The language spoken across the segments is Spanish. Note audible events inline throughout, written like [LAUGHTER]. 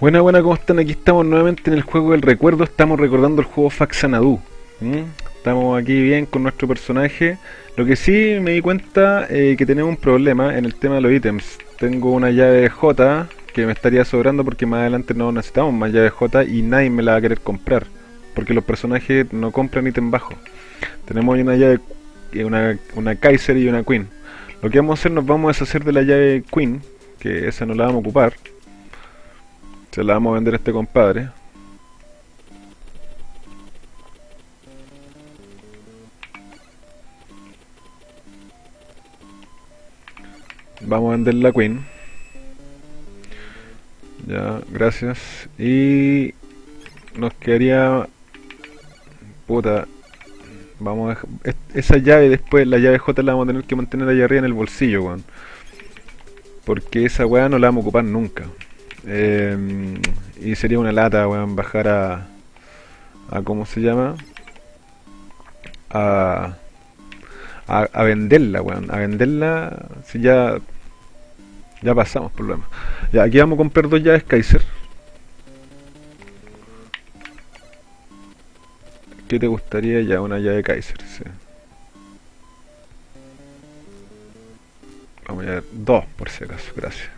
Buena, buena, ¿cómo están? Aquí estamos nuevamente en el juego del recuerdo. Estamos recordando el juego Faxanadu. Estamos aquí bien con nuestro personaje. Lo que sí me di cuenta eh, que tenemos un problema en el tema de los ítems. Tengo una llave J que me estaría sobrando porque más adelante no necesitamos más llave J y nadie me la va a querer comprar. Porque los personajes no compran ítem bajo. Tenemos una llave, eh, una, una Kaiser y una Queen. Lo que vamos a hacer, nos vamos a deshacer de la llave Queen, que esa no la vamos a ocupar se la vamos a vender a este compadre. Vamos a vender la Queen. Ya, gracias. Y nos quedaría... Puta. Vamos a Esa llave después, la llave J la vamos a tener que mantener allá arriba en el bolsillo, weón. Porque esa weá no la vamos a ocupar nunca. Eh, y sería una lata, weón, bajar a... a ¿Cómo se llama? A, a, venderla, weón. A venderla si ya... Ya pasamos problemas. Aquí vamos a comprar dos llaves Kaiser. ¿Qué te gustaría ya? Una llave Kaiser, sí. Vamos a ver, dos por si acaso, gracias.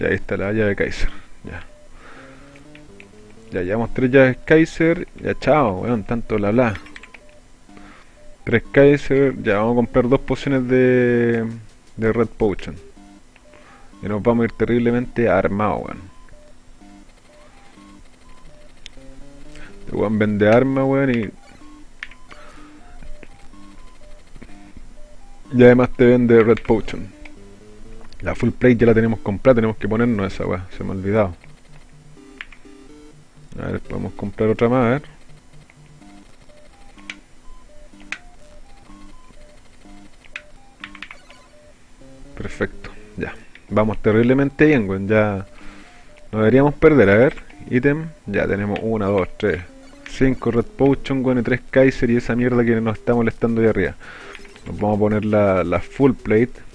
Ya ahí está la llave Kaiser. Ya. Ya llevamos tres llaves Kaiser. Ya chao, weón, tanto bla bla. Tres Kaiser. Ya vamos a comprar dos pociones de, de Red Potion. Y nos vamos a ir terriblemente armados, weón. Este weón vende armas, weón, y... Y además te vende Red Potion. La full plate ya la tenemos comprada, tenemos que ponernos esa weá, se me ha olvidado. A ver, podemos comprar otra más, a ver. Perfecto, ya. Vamos terriblemente bien, weón, ya... No deberíamos perder, a ver. Ítem, ya tenemos 1, 2, 3, 5 Red Potion, weón, y 3 Kaiser y esa mierda que nos está molestando ahí arriba. Nos vamos a poner la, la full plate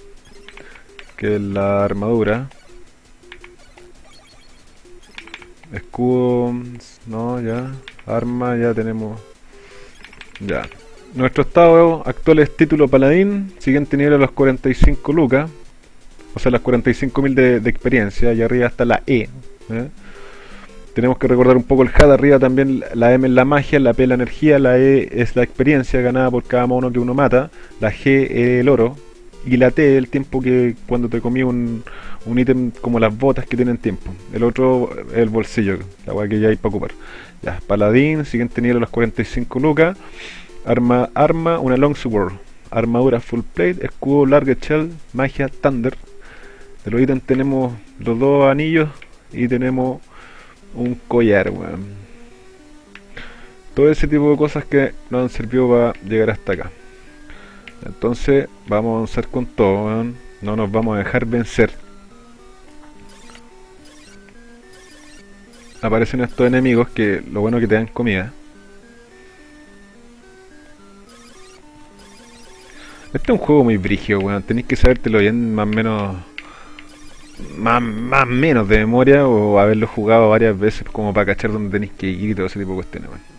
que es la armadura. Escudo, no, ya. Arma, ya tenemos. Ya. Nuestro estado actual es título paladín, siguiente nivel a los 45 lucas, o sea, las 45.000 de, de experiencia, y arriba está la E. ¿eh? Tenemos que recordar un poco el HUD, arriba también la M es la magia, la P la energía, la E es la experiencia ganada por cada mono que uno mata, la G es el oro, y la T el tiempo que cuando te comí un, un ítem como las botas que tienen tiempo. El otro el bolsillo, la weá que ya hay para ocupar. Ya, paladín, siguiente nivel a los 45 lucas. Arma, arma, una longsword. Armadura full plate, escudo large shell, magia, thunder. De los ítems tenemos los dos anillos y tenemos un collar, weón. Todo ese tipo de cosas que nos han servido para llegar hasta acá. Entonces vamos a avanzar con todo, no nos vamos a dejar vencer. Aparecen estos enemigos que lo bueno que te dan comida. Este es un juego muy brigio, weón. Tenéis que sabértelo bien más o menos. Más, más menos de memoria o haberlo jugado varias veces como para cachar dónde tenéis que ir y todo ese tipo de cuestiones, weón.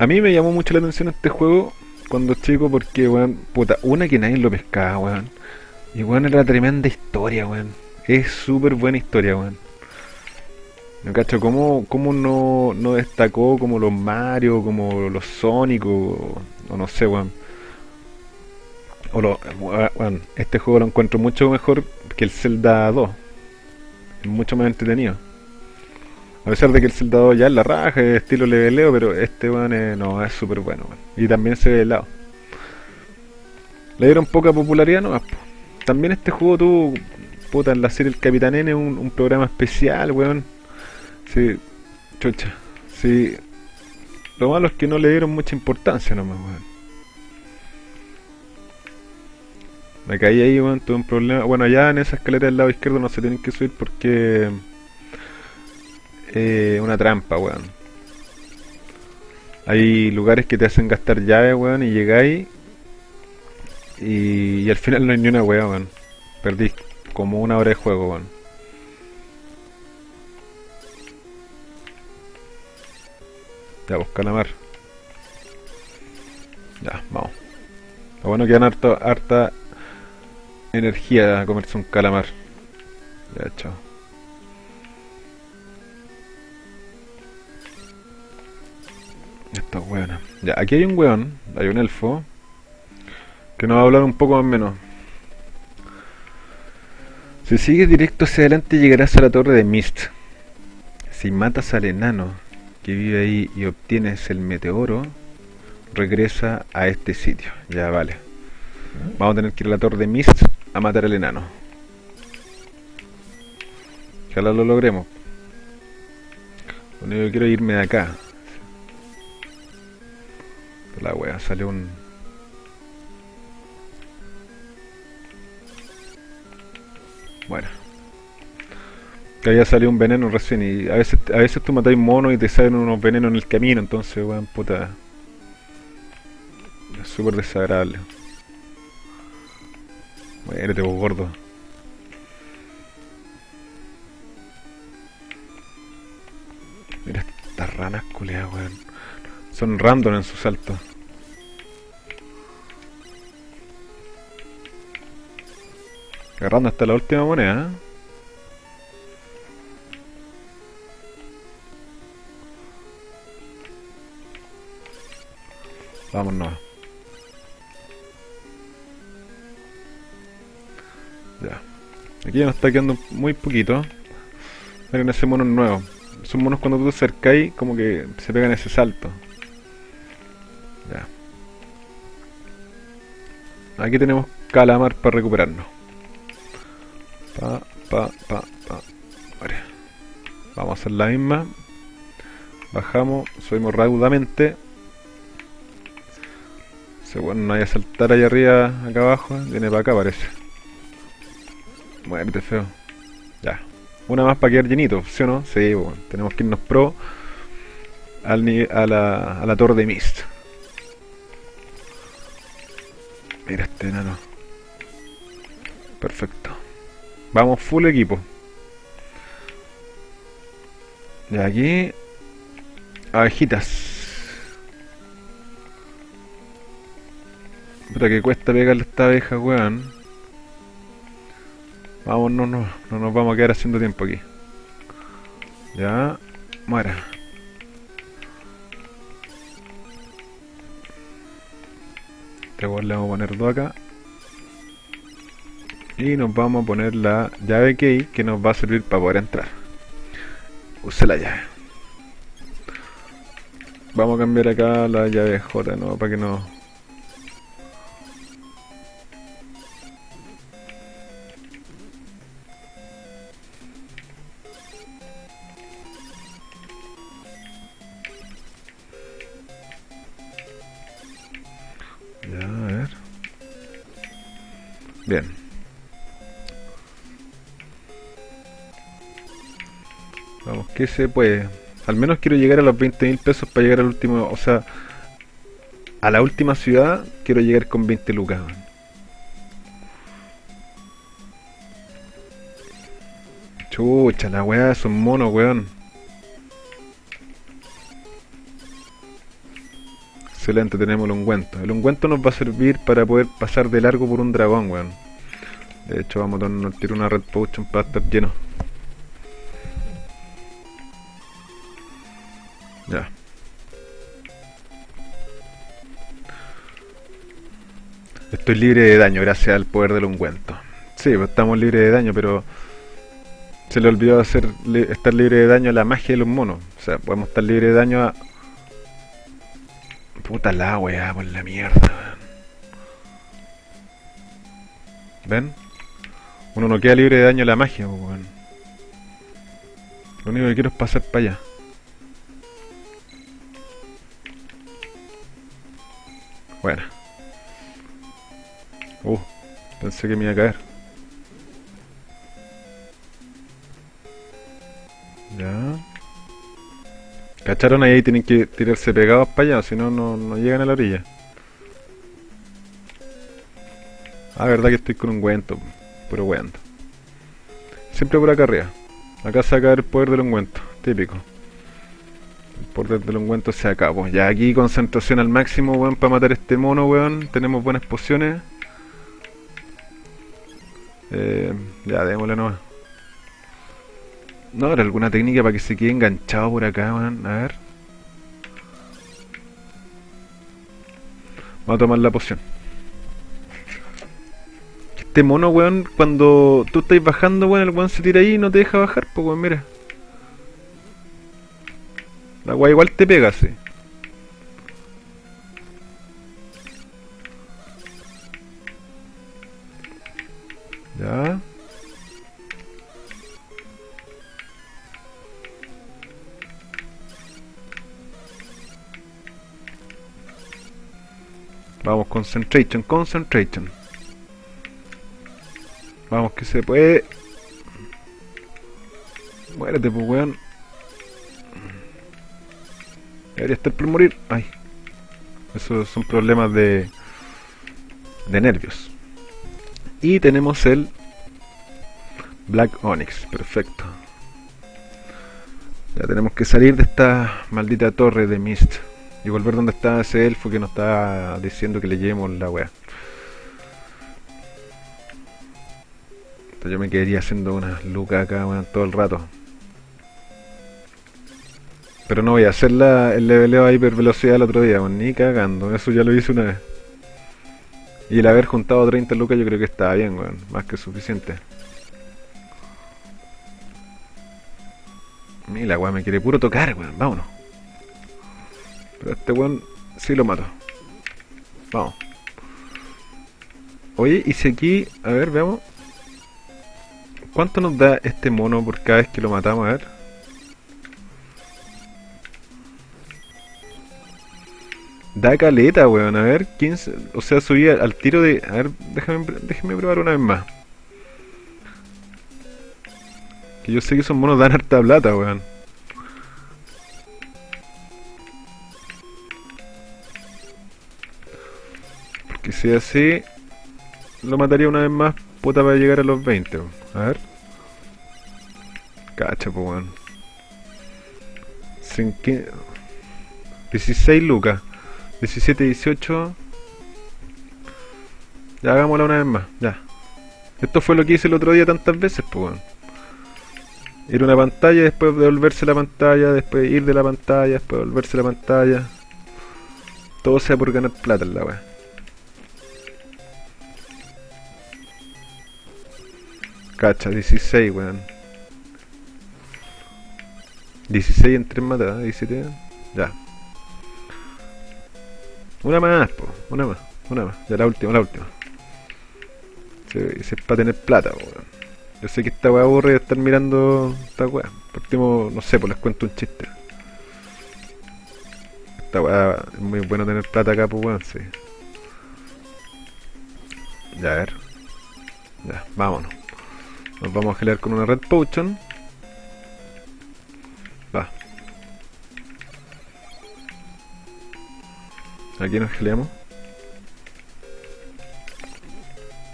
A mí me llamó mucho la atención este juego cuando chico porque, weón, puta, una que nadie lo pescaba, weón. Y weón era tremenda historia, weón. Es súper buena historia, weón. Me cacho, ¿cómo, cómo no, no, destacó como los Mario, como los Sonic o, no sé, weón? O bueno, este juego lo encuentro mucho mejor que el Zelda 2. Es mucho más entretenido. A pesar de que el soldado ya es la raja, es estilo leveleo, pero este weón no, es súper bueno, Y también se ve helado. Le dieron poca popularidad no También este juego tuvo, puta, en la serie El Capitán N, un, un programa especial, weón. Sí, chucha. Sí. Lo malo es que no le dieron mucha importancia nomás, weón. Me caí ahí, weón, tuve un problema. Bueno, allá en esa escalera del lado izquierdo no se tienen que subir porque eh, una trampa, weón. hay lugares que te hacen gastar llaves, weón, y llegáis y, al final no hay ni una weá, weón. Perdí como una hora de juego, weón. Ya, pues calamar. Ya, vamos. Lo bueno que dan harta energía a comerse un calamar. Ya, chao. Esta es buena. Ya, aquí hay un weón, hay un elfo, que nos va a hablar un poco más o menos. Si sigues directo hacia adelante llegarás a la torre de Mist. Si matas al enano que vive ahí y obtienes el meteoro, regresa a este sitio. Ya vale. Vamos a tener que ir a la torre de Mist a matar al enano. Ojalá lo logremos. Lo único que quiero es irme de acá. La wea, sale un... Bueno. Que haya salido un veneno recién y a veces, a veces tú matáis monos y te salen unos venenos en el camino, entonces weón, puta... Es súper desagradable. Muérete vos gordo. Mira estas ranas culeadas, weón. Son random en su salto. Agarrando hasta la última moneda. Vámonos. Ya. Aquí ya nos está quedando muy poquito. Miren ese mono nuevo. Son monos cuando tú te acercáis como que se pegan ese salto. Ya. Aquí tenemos calamar para recuperarnos. Pa, pa, pa, pa. Vale. Vamos a hacer la misma. Bajamos, subimos raudamente. Se bueno, no hay a saltar allá arriba, acá abajo. Viene para acá parece. Muerte feo. Ya. Una más para quedar llenito, ¿sí o no? Sí, bueno. Tenemos que irnos pro al, a, la, a la torre de Mist. Mira este enano. Perfecto. Vamos full equipo. Y aquí... Abejitas. Puta que cuesta pegarle esta abeja, weón. Vamos, no, no, no nos vamos a quedar haciendo tiempo aquí. Ya, muera. Este weón le vamos a poner dos acá. Y nos vamos a poner la llave key que nos va a servir para poder entrar. Use la llave. Vamos a cambiar acá la llave J, ¿no? Para que no... que se puede. Al menos quiero llegar a los 20 mil pesos para llegar al último, o sea, a la última ciudad quiero llegar con 20 lucas. Chucha, la weá es un mono, weón. Excelente, tenemos el ungüento. El ungüento nos va a servir para poder pasar de largo por un dragón, weón. De hecho, vamos a tiro una red potion para estar lleno. Ya. Estoy libre de daño gracias al poder del ungüento. Sí, pues estamos libres de daño, pero se le olvidó hacer li- estar libre de daño a la magia de los monos. O sea, podemos estar libre de daño a... Puta la weá, por la mierda. ¿Ven? Uno no queda libre de daño a la magia, pues, weón. Lo único que quiero es pasar para allá. Bueno. Uh, pensé que me iba a caer. Ya. ¿Cacharon? Ahí tienen que tirarse pegados para allá, si no, no llegan a la orilla. Ah, verdad que estoy con un ungüento, puro weando. Siempre por acá arriba. Acá se acaba el poder del ungüento, típico. El poder del ungüento se acabó. Ya aquí concentración al máximo, weón, para matar este mono, weón. Tenemos buenas pociones. Eh, ya, démosle nomás. No, habrá alguna técnica para que se quede enganchado por acá, weón. A ver. Vamos a tomar la poción. Este mono, weón, cuando tú estás bajando, weón, el weón se tira ahí y no te deja bajar, pues, weón, mira. La weá igual te pega, sí. Ya. Vamos, concentration, concentration. Vamos, que se puede. Muérete, pues, weón. Debería estar por morir. Ay. Esos son problemas de. de nervios. Y tenemos el. Black Onyx. Perfecto. Ya tenemos que salir de esta maldita torre de Mist. Y volver donde está ese elfo que nos está diciendo que le llevemos la weá. yo me quedaría haciendo unas lucas acá, todo el rato. Pero no voy a hacer la, el leveleo a hipervelocidad el otro día, ni cagando. Eso ya lo hice una vez. Y el haber juntado 30 lucas yo creo que está bien, weón. Más que suficiente. Mira, weón me quiere puro tocar, weón. Vámonos. Pero este weón sí lo mato. Vamos. Oye, y si aquí... A ver, veamos. ¿Cuánto nos da este mono por cada vez que lo matamos? A ver. Da caleta, weón. A ver, 15. O sea, subía al tiro de. A ver, déjame, déjame probar una vez más. Que yo sé que esos monos dan harta plata, weón. Porque si así. Lo mataría una vez más, puta, para llegar a los 20, weón. A ver. Cacha, pues, weón. 16 lucas. 17, 18. Ya hagámosla una vez más, ya. Esto fue lo que hice el otro día tantas veces, pues, weón. Ir a una pantalla, después devolverse la pantalla, después ir de la pantalla, después volverse la pantalla. Todo sea por ganar plata en la weá. Cacha, 16, weón. 16 en 3 matadas, 17. Ya. Una más, po. Una más, una más. Ya la última, la última. Se, es para tener plata, weón. Yo sé que esta weá aburre estar mirando esta weá. Partimos, no sé, pues les cuento un chiste. Esta weá es muy bueno tener plata acá, pues weón, sí. Ya, a ver. Ya, vámonos. Nos vamos a gelar con una Red Potion. Aquí nos geleamos.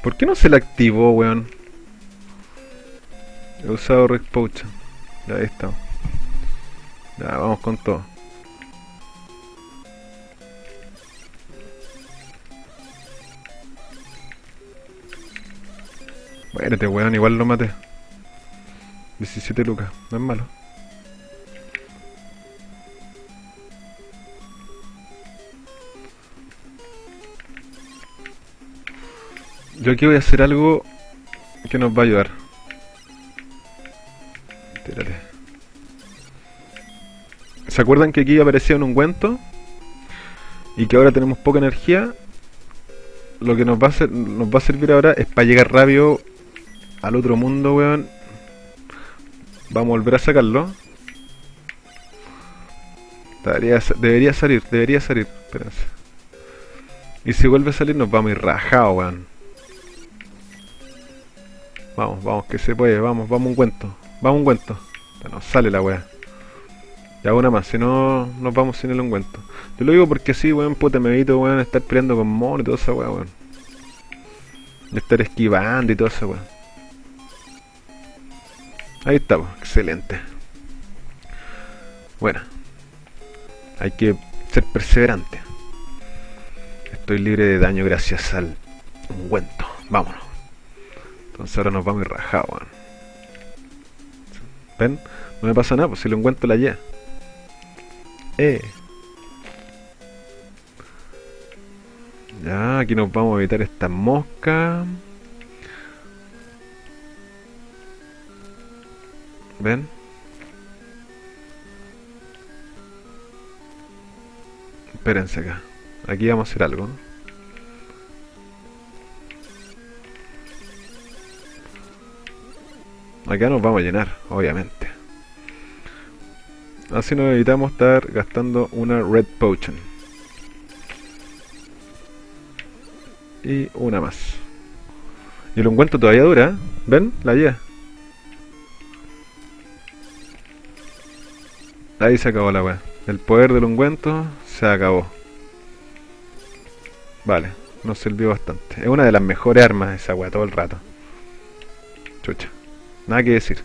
¿Por qué no se la activó, weón? He usado Red Potion. Ya, ahí está. Ya, vamos con todo. Muérete, weón, igual lo maté. 17 lucas, no es malo. Yo aquí voy a hacer algo que nos va a ayudar. Tírate. ¿Se acuerdan que aquí aparecía un ungüento? Y que ahora tenemos poca energía. Lo que nos va a, nos va a servir ahora es para llegar rápido al otro mundo, weón. Vamos a volver a sacarlo. Debería, salir, debería salir. Espérense. Y si vuelve a salir nos vamos a ir rajados, weón. Vamos, vamos, que se puede, vamos, vamos un cuento. Vamos un cuento. nos sale la weá. Ya una más, si no nos vamos sin el ungüento. Yo lo digo porque sí, weón, puta, me evito, weón, estar peleando con mono y toda esa weón, weón. De estar esquivando y toda esa weón. Ahí estamos, excelente. Bueno, hay que ser perseverante. Estoy libre de daño gracias al ungüento. Vámonos. Entonces ahora nos vamos rajados, weón. ¿Ven? No me pasa nada, pues si el ungüento la lleva. Eh. Ya, aquí nos vamos a evitar esta mosca. ¿Ven? Espérense acá. Aquí vamos a hacer algo. Acá nos vamos a llenar, obviamente. Así nos evitamos estar gastando una Red Potion. Y una más. Y el ungüento todavía dura, ¿eh? ¿ven? La guía. Ahí se acabó la weá. El poder del ungüento se acabó. Vale, nos sirvió bastante. Es una de las mejores armas esa weá todo el rato. Chucha. Nada que decir.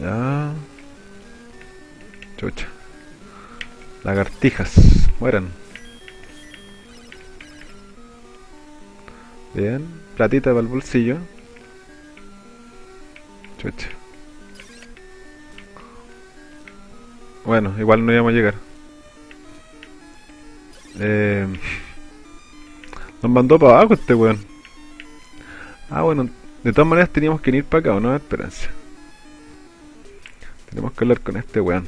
Ya. Chucha. Lagartijas. Mueran. Bien. Platita para el bolsillo. Chucha. Bueno, igual no íbamos a llegar. Eh, nos mandó para abajo este weón. Ah, bueno, de todas maneras teníamos que ir para acá, ¿o no? Esperanza. Tenemos que hablar con este weón.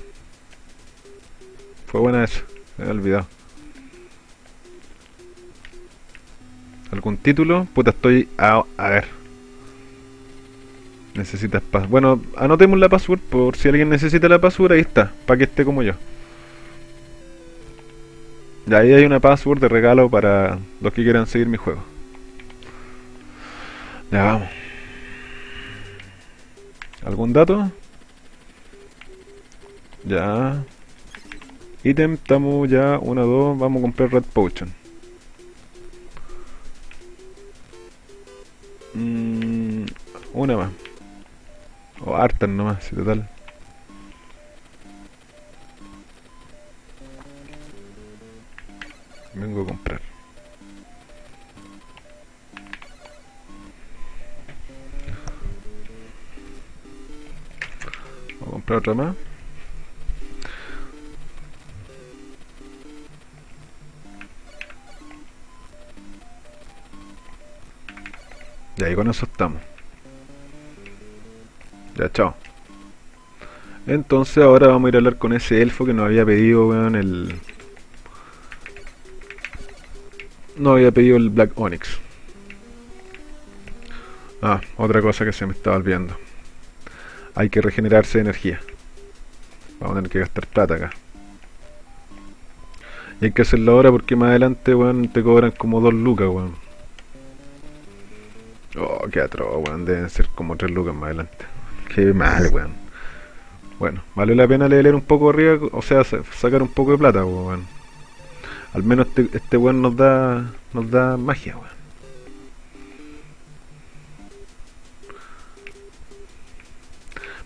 Fue buena eso, me había olvidado. ¿Algún título? Puta, estoy a, a ver. Necesitas password. Bueno, anotemos la password por si alguien necesita la password, ahí está, para que esté como yo. Y ahí hay una password de regalo para los que quieran seguir mi juego. Ya vamos. ¿Algún dato? Ya. Item, estamos ya, una, dos, vamos a comprar Red Potion. Mm, una más. O hartas nomás, si total. Vengo a comprar. Voy a comprar otra más. Y con eso estamos. Ya, chao. Entonces ahora vamos a ir a hablar con ese elfo que nos había pedido, weón, el... No había pedido el Black Onyx. Ah, otra cosa que se me estaba olvidando. Hay que regenerarse de energía. Vamos a tener que gastar plata acá. Y hay que hacerlo ahora porque más adelante, weón, te cobran como dos lucas, weón. Oh, qué atroz, weón. Deben ser como tres lucas más adelante. Qué mal, weón. Bueno, vale la pena leer un poco arriba, o sea, sacar un poco de plata, weón. Al menos este, este weón nos da, nos da magia, weón.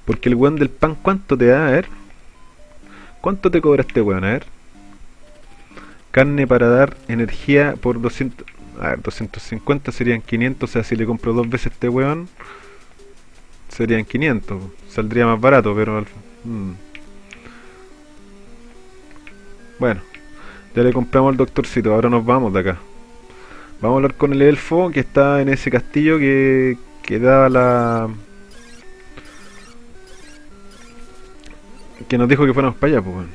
Porque el weón del pan, ¿cuánto te da? A ver. ¿Cuánto te cobra este weón? A ver. Carne para dar energía por 200... A ver, 250 serían 500, o sea, si le compro dos veces este weón, serían 500. Saldría más barato, pero... Mm. Bueno, ya le compramos al doctorcito, ahora nos vamos de acá. Vamos a hablar con el elfo que está en ese castillo que, que da la... Que nos dijo que fuéramos para allá, pues.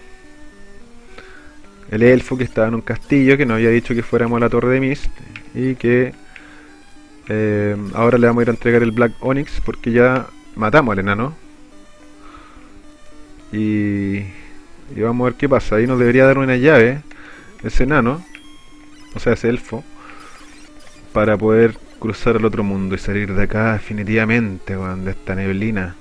El elfo que estaba en un castillo que nos había dicho que fuéramos a la torre de Mist y que eh, ahora le vamos a ir a entregar el Black Onyx porque ya matamos al enano y, y vamos a ver qué pasa ahí nos debería dar una llave ese enano o sea ese elfo para poder cruzar al otro mundo y salir de acá definitivamente, weón, de esta neblina.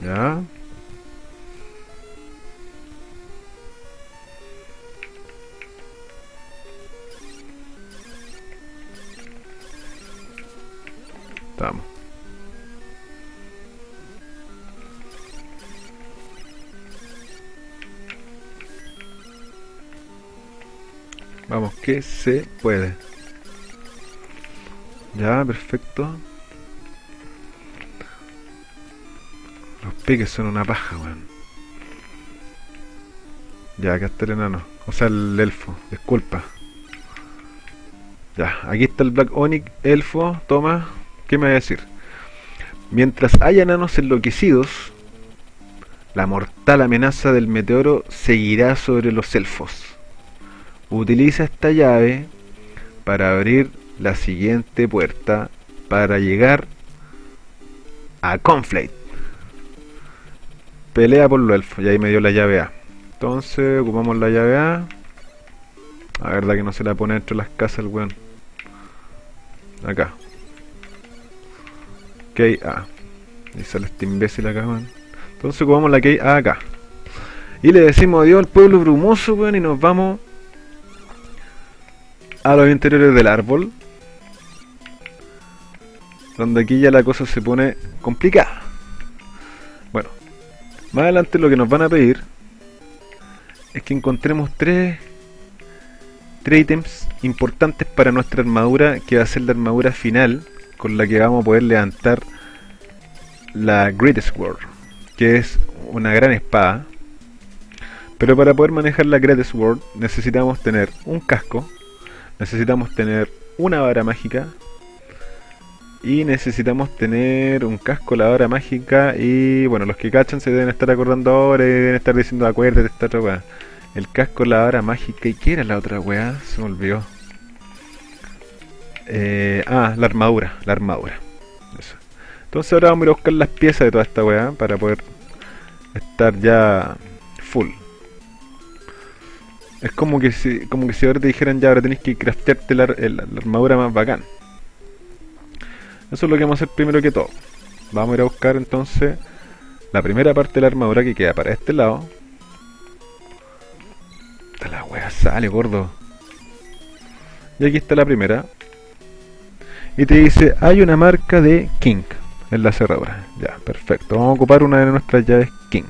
Ya. Estamos. Vamos, que se puede. Ya, perfecto. Los piques son una paja, weón. Ya, acá está el enano. O sea, el elfo. Disculpa. Ya, aquí está el Black Onyx, elfo. Toma. ¿Qué me va a decir? Mientras haya enanos enloquecidos, la mortal amenaza del meteoro seguirá sobre los elfos. Utiliza esta llave para abrir la siguiente puerta para llegar a Conflict. Pelea por los elfos. Y ahí me dio la llave A. Entonces ocupamos la llave A. La verdad que no se la pone dentro de las casas el weón. Acá. KA. Y sale este imbécil acá, weón. Entonces ocupamos la KA acá. Y le decimos adiós al pueblo brumoso, weón. Y nos vamos a los interiores del árbol. Donde aquí ya la cosa se pone complicada. Bueno, más adelante lo que nos van a pedir es que encontremos tres, tres ítems importantes para nuestra armadura, que va a ser la armadura final con la que vamos a poder levantar la Great Sword, que es una gran espada. Pero para poder manejar la Great Sword necesitamos tener un casco, necesitamos tener una vara mágica y necesitamos tener un casco, la vara mágica y bueno, los que cachan se deben estar acordando ahora y deben estar diciendo acuérdate esta otra weá. El casco, la vara mágica y ¿qué era la otra weá? Se me olvidó. Eh, ah, la armadura, la armadura. Eso. Entonces ahora vamos a ir a buscar las piezas de toda esta weá para poder estar ya full. Es como que si, como que si ahora te dijeran ya ahora tenés que craftearte la, la armadura más bacán. Eso es lo que vamos a hacer primero que todo. Vamos a ir a buscar entonces la primera parte de la armadura que queda para este lado. Esta la wea sale, gordo. Y aquí está la primera. Y te dice, hay una marca de King en la cerradura. Ya, perfecto. Vamos a ocupar una de nuestras llaves King.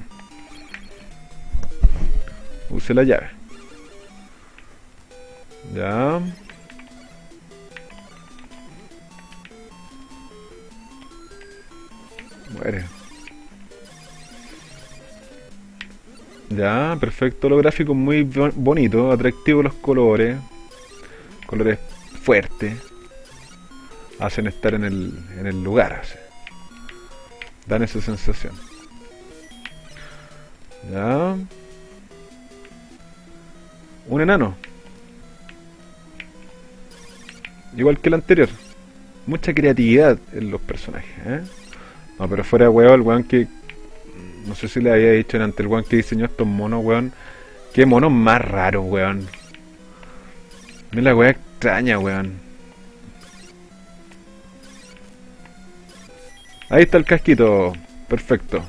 Use la llave. Ya. Muere. Ya, perfecto. Lo gráfico muy bonito, atractivo los colores. Colores fuertes. Hacen estar en el, en el lugar. Dan esa sensación. Ya. Un enano. Igual que el anterior. Mucha creatividad en los personajes. ¿eh? No, pero fuera de weón, el weón que. No sé si le había dicho antes, el weón que diseñó estos monos, weón. Qué monos más raros, weón. Mira la weá extraña, weón. Ahí está el casquito. Perfecto.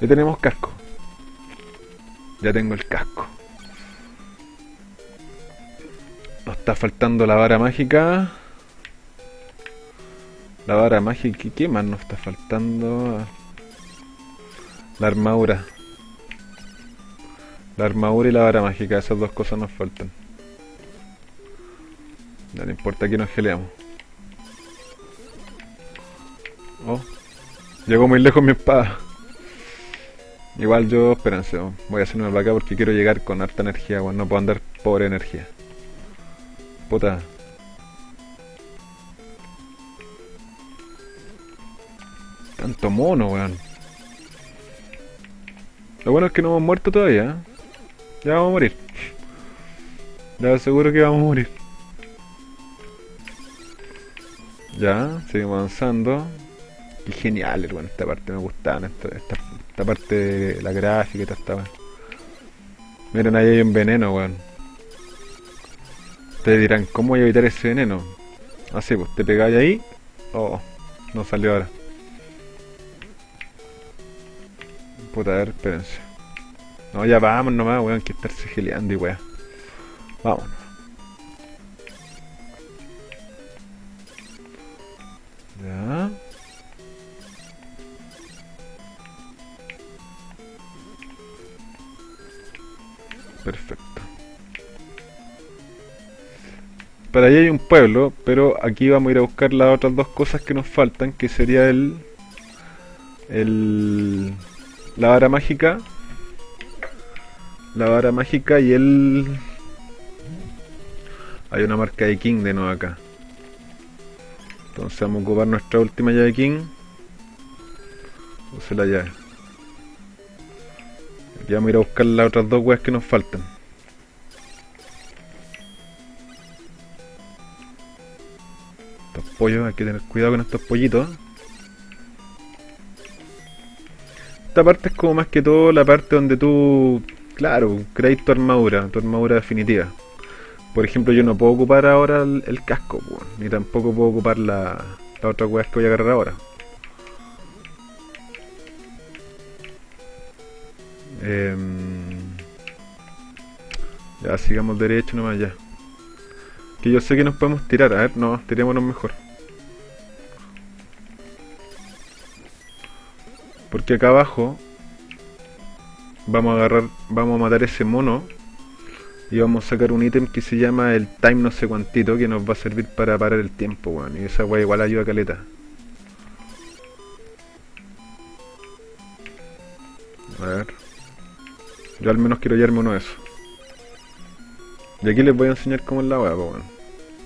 Ya tenemos casco. Ya tengo el casco. Nos está faltando la vara mágica. La vara mágica. ¿Qué más nos está faltando? La armadura. La armadura y la vara mágica. Esas dos cosas nos faltan. No importa que nos geleamos. Oh. Llegó muy lejos mi espada. Igual yo, espérense, voy a hacerme para acá porque quiero llegar con harta energía, bueno, no puedo andar pobre energía. Puta, Tanto mono, weón. Lo bueno es que no hemos muerto todavía. ¿eh? Ya vamos a morir. Ya seguro que vamos a morir. Ya, seguimos avanzando. Qué genial, bueno, esta parte me gustaba. Esta, parte de la gráfica y todo esta Miren, ahí hay un veneno, weón. Ustedes dirán, ¿cómo voy a evitar ese veneno? Así, pues, te pegáis ahí. Oh, no salió ahora. Puta, a ver, espérense. No, ya vamos nomás, weón, que estarse geleando y weón. Vámonos. Para allá hay un pueblo, pero aquí vamos a ir a buscar las otras dos cosas que nos faltan, que sería el... el la vara mágica. La vara mágica y el... Hay una marca de King de nuevo acá. Entonces vamos a ocupar nuestra última llave King. Use la llave. Y vamos a ir a buscar las otras dos weas que nos faltan. Pollos, hay que tener cuidado con estos pollitos. Esta parte es como más que todo la parte donde tú, claro, creas tu armadura, tu armadura definitiva. Por ejemplo, yo no puedo ocupar ahora el, casco, ni tampoco puedo ocupar la, la otra weas que voy a agarrar ahora. Em, ya, sigamos derecho nomás ya. Que yo sé que nos podemos tirar, a ver, no, tirémonos mejor. Porque acá abajo vamos a agarrar, vamos a matar ese mono y vamos a sacar un ítem que se llama el time no sé cuantito que nos va a servir para parar el tiempo, weón. Y esa weá igual ayuda a caleta. A ver. Yo al menos quiero llevarme uno de esos. Y aquí les voy a enseñar cómo es la weá, pues bueno.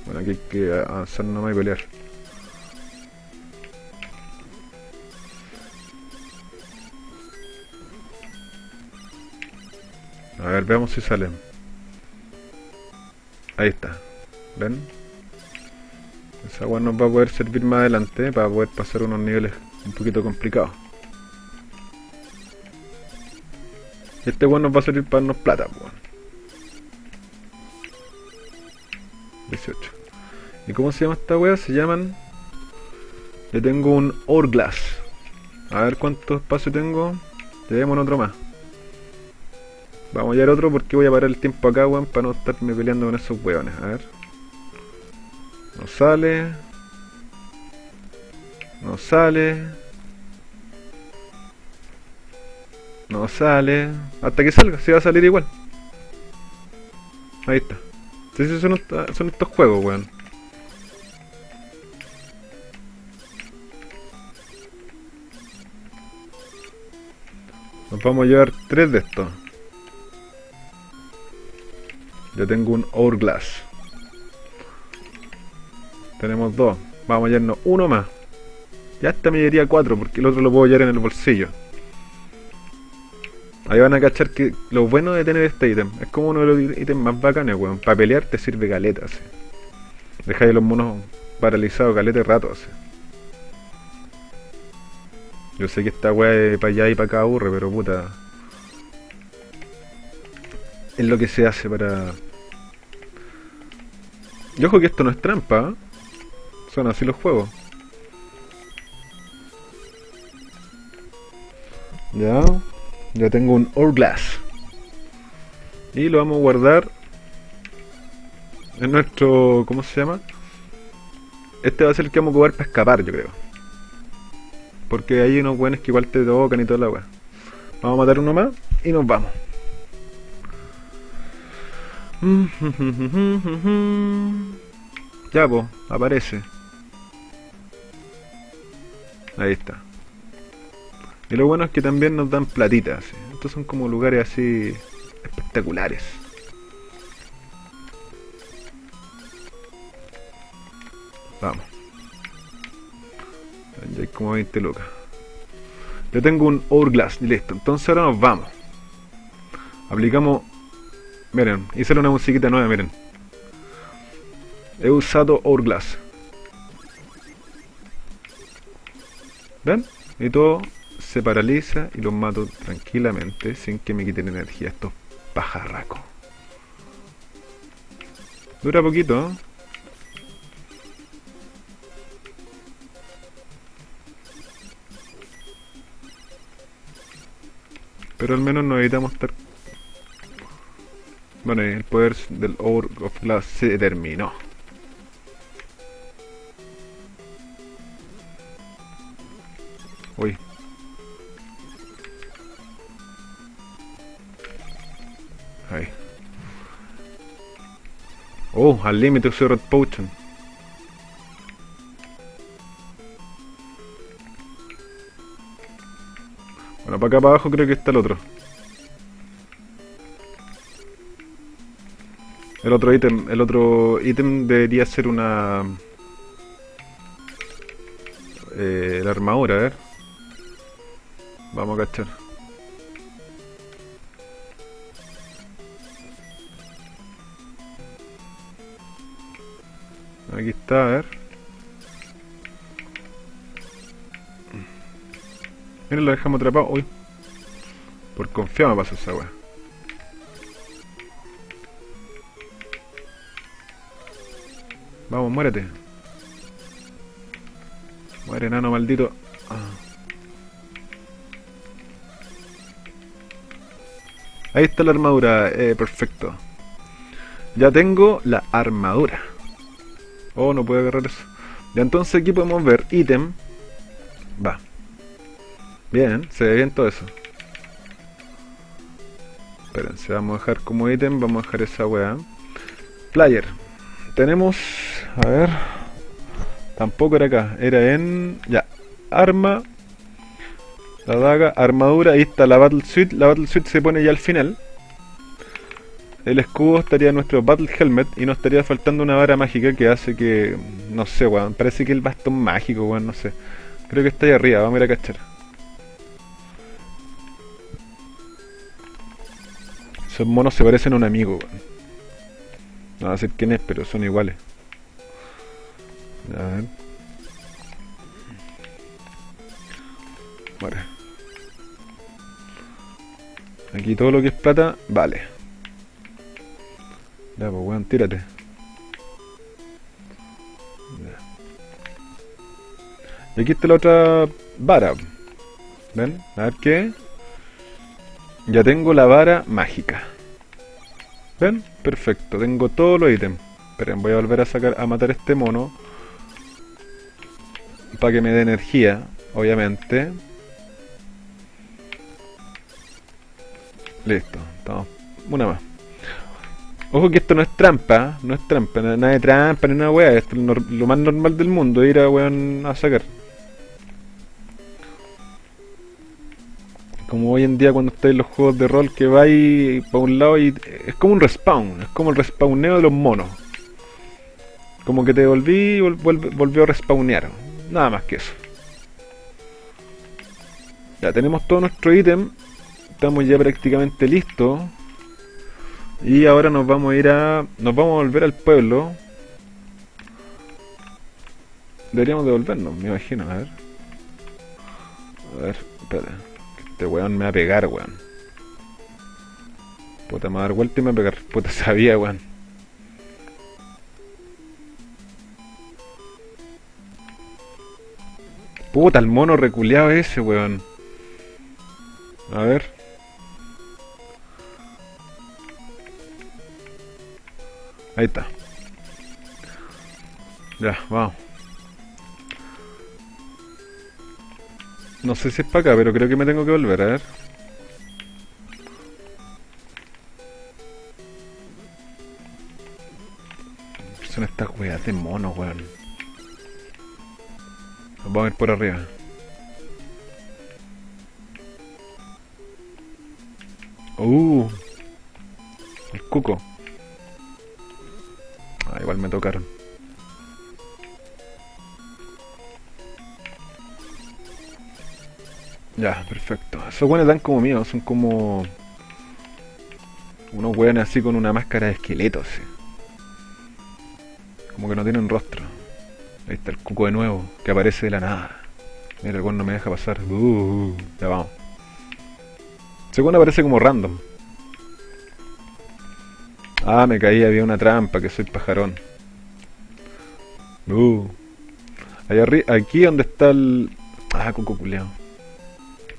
Bueno, aquí hay que avanzar nomás y pelear. A ver, veamos si salen. Ahí está. ¿Ven? Esa agua nos va a poder servir más adelante para poder pasar unos niveles un poquito complicados. Este weón nos va a servir para darnos plata, weón. 18. ¿Y cómo se llama esta wea? Se llaman... Le tengo un Hourglass. A ver cuánto espacio tengo. Tenemos otro más. Vamos a llevar otro porque voy a parar el tiempo acá, weón, para no estarme peleando con esos weones. A ver. No sale. No sale. No sale. Hasta que salga, se va a salir igual. Ahí está. Sí, son, son estos juegos, weón. Nos vamos a llevar tres de estos. Ya tengo un Hourglass. Tenemos dos. Vamos a llevarnos uno más. Ya esta me llevaría cuatro porque el otro lo puedo llevar en el bolsillo. Ahí van a cachar que lo bueno de tener este ítem es como uno de los ítems más bacanes, weón. Para pelear te sirve caleta, así. Dejáis los monos paralizados caleta rato, así. Yo sé que esta weá de para allá y para acá aburre, pero puta es lo que se hace para... Y ojo que esto no es trampa, ¿eh? son así los juegos. Ya, ya tengo un Hourglass. Y lo vamos a guardar en nuestro... ¿cómo se llama? Este va a ser el que vamos a jugar para escapar, yo creo. Porque hay unos buenos que igual te tocan y toda la weá. Vamos a matar uno más y nos vamos. [LAUGHS] Ya, pues, aparece. Ahí está. Y lo bueno es que también nos dan platitas. Estos son como lugares así espectaculares. Vamos. Ya hay como 20 lucas. Yo tengo un Hourglass, listo. Entonces ahora nos vamos. Aplicamos Miren, hice una musiquita nueva, miren. He usado Hourglass. ¿Ven? Y todo se paraliza y los mato tranquilamente sin que me quiten energía estos pajarraco. Dura poquito, ¿eh? Pero al menos nos evitamos estar... Bueno, el poder del Hour of Glass se terminó. Uy. Ahí. Oh, al límite usé Red Potion. Bueno, para acá para abajo creo que está el otro. El otro ítem, el otro ítem debería ser una... Eh, la armadura, a ver. Vamos a cachar. Aquí está, a ver. Miren, lo dejamos atrapado. Uy. Por confiado me pasó esa weá. Vamos, muérete. Muere, enano maldito. Ah. Ahí está la armadura, eh, perfecto. Ya tengo la armadura. Oh, no puedo agarrar eso. Ya entonces aquí podemos ver ítem. Va. Bien, se ve bien todo eso. Espérense, vamos a dejar como ítem, vamos a dejar esa weá. Player. Tenemos, a ver, tampoco era acá, era en, ya, arma, la daga, armadura, ahí está la Battle Suit, la Battle Suit se pone ya al final. El escudo estaría en nuestro Battle Helmet y nos estaría faltando una vara mágica que hace que, no sé, weón, parece que el bastón mágico, weón, no sé. Creo que está ahí arriba, vamos a ir a cachar. Esos monos se parecen a un amigo, weón. No va a decir quién es, pero son iguales. A ver. Vale. Aquí todo lo que es plata, vale. Ya, pues weón, tírate. Y aquí está la otra vara. ¿Ven? A ver qué. Ya tengo la vara mágica. ¿Ven? Perfecto, tengo todos los ítems. Esperen, voy a volver a sacar a matar este mono. Para que me dé energía, obviamente. Listo, estamos. Una más. Ojo que esto no es trampa, no es trampa, nada de trampa ni nada wea, esto es lo más normal del mundo, ir a weón a sacar. Como hoy en día cuando estáis en los juegos de rol que vais para un lado y es como un respawn, es como el respawneo de los monos. Como que te volví y volvió a respawnear. Nada más que eso. Ya tenemos todo nuestro ítem. Estamos ya prácticamente listos. Y ahora nos vamos a ir a... Nos vamos a volver al pueblo. Deberíamos devolvernos, me imagino. A ver. A ver, espera. Este weón me va a pegar, weón. Puta, me va a dar vuelta y me va a pegar. Puta, [LAUGHS] sabía, weón. Puta, el mono reculeado ese, weón. A ver. Ahí está. Ya, vamos. No sé si es para acá, pero creo que me tengo que volver, a ver. Son estas weas de mono, weón. vamos a ir por arriba. Uh, el cuco. Ah, igual me tocaron. Ya, perfecto. Esos buenos dan como mío, son como... Unos weones así con una máscara de esqueleto, Como que no tienen rostro. Ahí está el cuco de nuevo, que aparece de la nada. Mira, el no me deja pasar. Uh, ya vamos. Ese aparece como random. Ah, me caí, había una trampa, que soy pajarón. Uh. Allá arriba, aquí donde está el... Ah, coco culeado.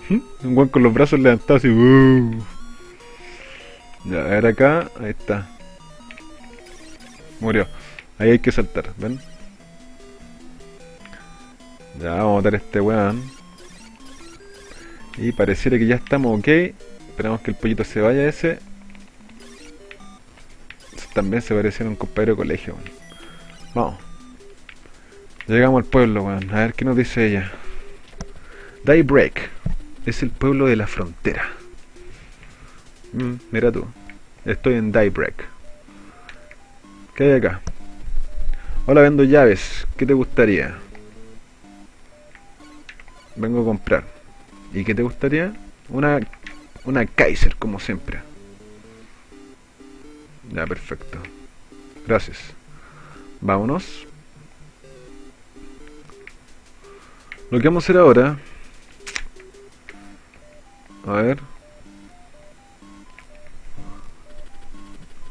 Un buen con los brazos levantados y... Uh. Ya, a ver acá, ahí está. Murió. Ahí hay que saltar, ¿ven? Ya, vamos a matar a este weón. Y pareciera que ya estamos ok. Esperamos que el pollito se vaya ese. También se parecía a un compañero de colegio, weón. Vamos. Llegamos al pueblo, weón. A ver qué nos dice ella. Daybreak. Es el pueblo de la frontera. Mm, mira tú. Estoy en Daybreak. ¿Qué hay acá? Hola, vendo llaves. ¿Qué te gustaría? Vengo a comprar. ¿Y qué te gustaría? Una, una Kaiser, como siempre. Ya, perfecto. Gracias. Vámonos. Lo que vamos a hacer ahora... A ver.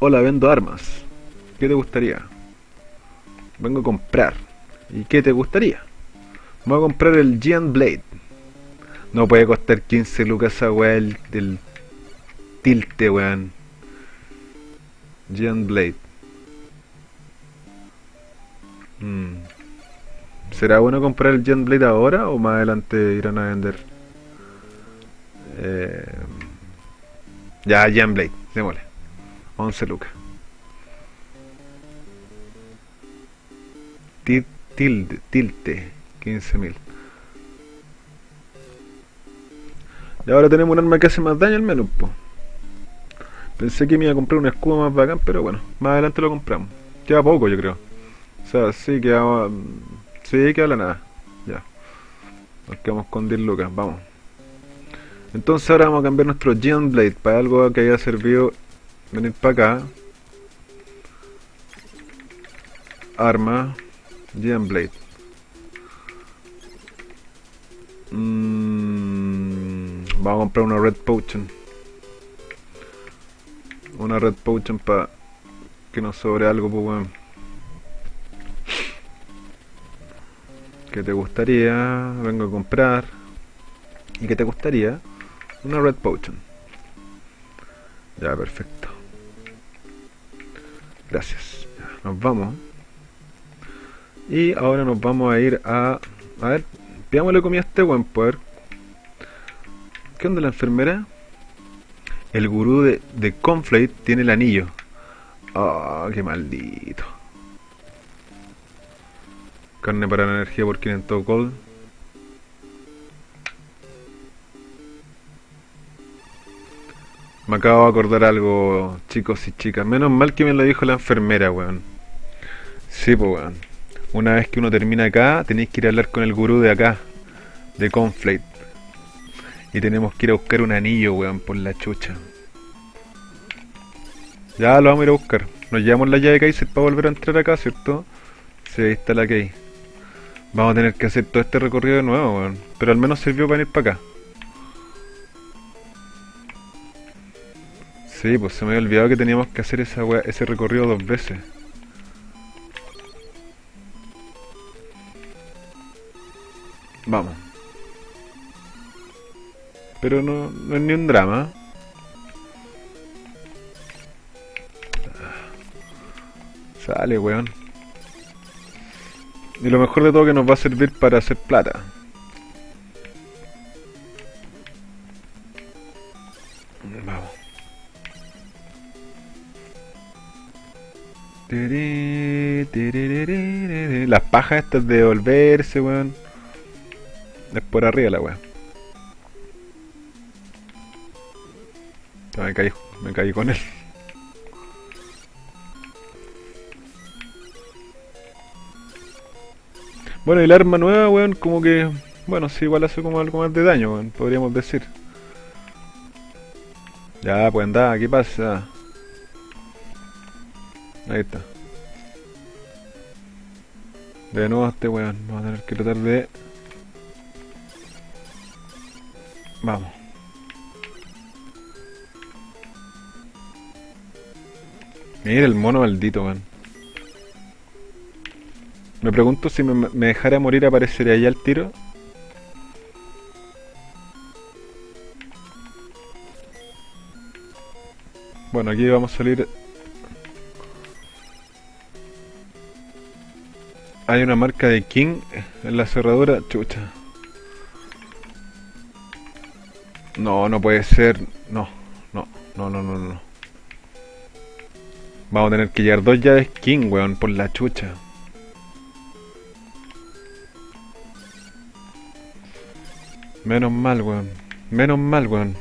Hola, vendo armas. ¿Qué te gustaría? Vengo a comprar. ¿Y qué te gustaría? Voy a comprar el Giant Blade. No puede costar 15 lucas esa weá del tilte, weón. Giant Blade. Hmm. ¿Será bueno comprar el Giant Blade ahora o más adelante irán a vender? Eh... Ya, Giant Blade, démosle. 11 lucas. Tilde, tilte, 15.000. Y ahora tenemos un arma que hace más daño al menos, Pensé que iba a comprar un escudo más bacán, pero bueno, más adelante lo compramos. Queda poco, yo creo. O sea, sí, queda... Sí, queda la nada. Ya. Nos quedamos con 10 lucas, vamos. Entonces ahora vamos a cambiar nuestro Giant Blade para algo que haya servido venir para acá. Arma. Giant Blade. Mm, vamos a comprar una Red Potion. Una Red Potion para que nos sobre algo, pues bueno. ¿Qué te gustaría? Vengo a comprar. ¿Y qué te gustaría? Una Red Potion. Ya, perfecto. Gracias. nos vamos. Y ahora nos vamos a ir a... A ver, pidámosle comida a este buen poder. ¿Qué onda la enfermera? El gurú de, de Conflate tiene el anillo. Ah, qué maldito. Carne para la energía por 500 gold. Me acabo de acordar algo, chicos y chicas. Menos mal que me lo dijo la enfermera, weón. Sí, pues, weón. Una vez que uno termina acá, tenéis que ir a hablar con el gurú de acá, de Conflate. Y tenemos que ir a buscar un anillo, weón, por la chucha. Ya lo vamos a ir a buscar. Nos llevamos la llave Kaiser para volver a entrar acá, ¿cierto? Sí, ahí está la Key. Vamos a tener que hacer todo este recorrido de nuevo, weón. Pero al menos sirvió para ir para acá. Sí, pues se me había olvidado que teníamos que hacer esa ese recorrido dos veces. Vamos. Pero no, no es ni un drama. Sale, weón. Y lo mejor de todo que nos va a servir para hacer plata. Vamos. Las pajas estas de volverse, weón. Es por arriba la weá. Me caí, me caí con él. Bueno, y el arma nueva, weón, como que... Bueno, sí, igual hace como algo más de daño, weón, podríamos decir. Ya, pues anda, ¿qué pasa? Ahí está. De nuevo este weón, vamos a tener que tratar de Vamos. Mira el mono maldito, weón. Me pregunto si me, me dejara morir aparecería ya el tiro. Bueno, aquí vamos a salir... Hay una marca de King en la cerradura. Chucha. No, no puede ser. No, no, no, no, no, no. Vamos a tener que llevar dos llaves King, weón, por la chucha. Menos mal, weón. Menos mal, weón.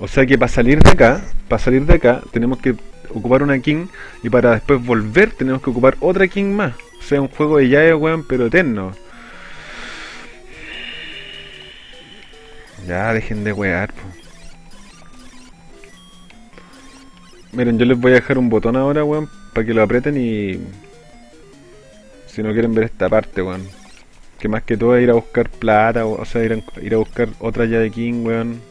O sea que para salir de acá, para salir de acá, tenemos que ocupar una king y para después volver tenemos que ocupar otra king más. O sea, un juego de llave, weón, pero eterno. Ya, dejen de wear. Miren, yo les voy a dejar un botón ahora, weón, para que lo aprieten y... Si no quieren ver esta parte, weón. Que más que todo es ir a buscar plata, o, sea, ir a, ir a buscar otra llave king, weón.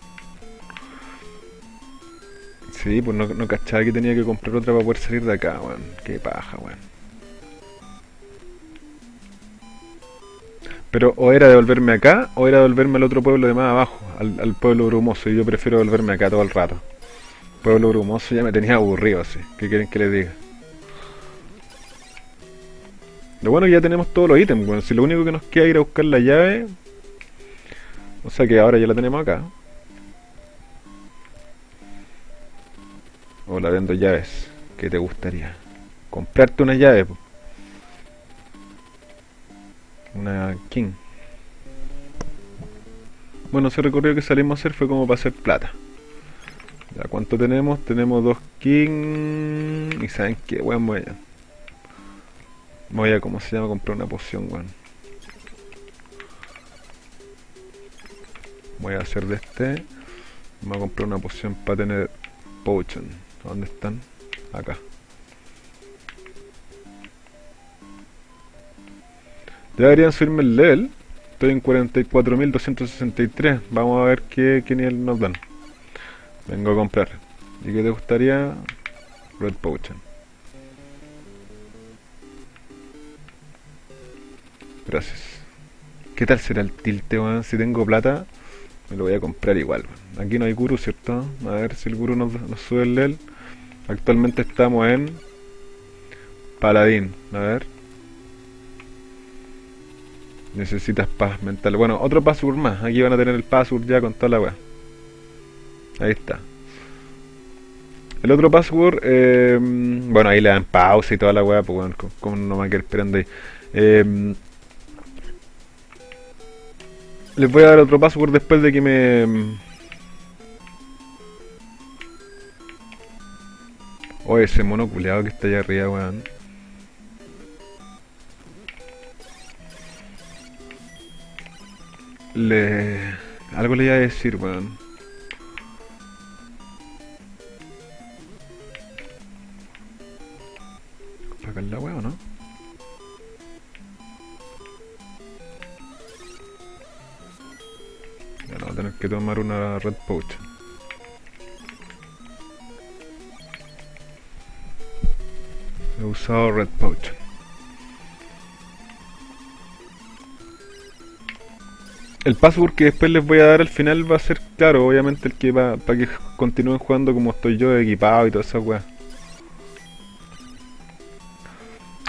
Sí, pues no, no cachaba que tenía que comprar otra para poder salir de acá, weón. Qué paja, weón. Pero o era devolverme acá o era devolverme al otro pueblo de más abajo, al, pueblo brumoso. Y yo prefiero devolverme acá todo el rato. Pueblo brumoso ya me tenía aburrido así. ¿Qué quieren que les diga? Lo bueno es que ya tenemos todos los ítems, bueno, si lo único que nos queda es ir a buscar la llave. O sea que ahora ya la tenemos acá. Hola, vendo llaves. ¿Qué te gustaría? Comprarte una llave. Una King. Bueno, ese recorrido que salimos a hacer fue como para hacer plata. Ya, ¿cuánto tenemos? Tenemos dos King. Y saben qué, weón, voy a. Voy a, ¿cómo se llama? Comprar una poción, weón. Voy a hacer de este. Voy a comprar una poción para tener potion. ¿Dónde están? Acá. Deberían subirme el level. Estoy en 44.263. Vamos a ver qué, qué nivel nos dan. Vengo a comprar. ¿Y qué te gustaría? Red Potion. Gracias. ¿Qué tal será el tilte? Si tengo plata, me lo voy a comprar igual. Aquí no hay guru, ¿cierto? A ver si el guru nos, nos sube el level. Actualmente estamos en Paladín. A ver. Necesitas paz mental. Bueno, otro password más. Aquí van a tener el password ya con toda la weá. Ahí está. El otro password, eh, bueno, ahí le dan pausa y toda la weá, pues bueno, como no me quedar esperando ahí. Eh, les voy a dar otro password después de que me O ese mono culeado que está allá arriba, weón. Le... Algo le iba a decir, weón. Sacar la weón, ¿no? Ya no, tener que tomar una red potion. He usado Red Potion. El password que después les voy a dar al final va a ser, claro, obviamente el que va para que continúen jugando como estoy yo, equipado y toda esa weá.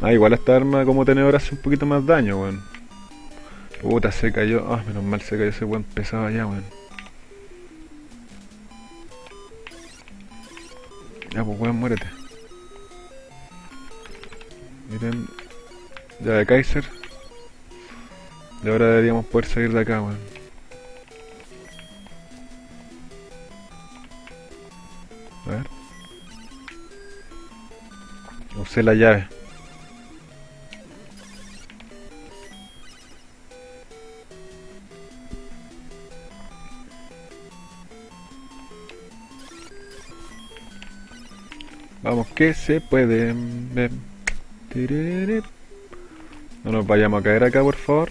Ah, igual esta arma como tenedor hace un poquito más daño, weón. Puta, se cayó. Ah, menos mal se cayó ese weón pesado allá, weón. Ya, pues weón, muérete. Miren, ya de Kaiser. Y ahora deberíamos poder salir de acá, weón. A ver. Usé la llave. Vamos que se puede. No nos vayamos a caer acá, por favor.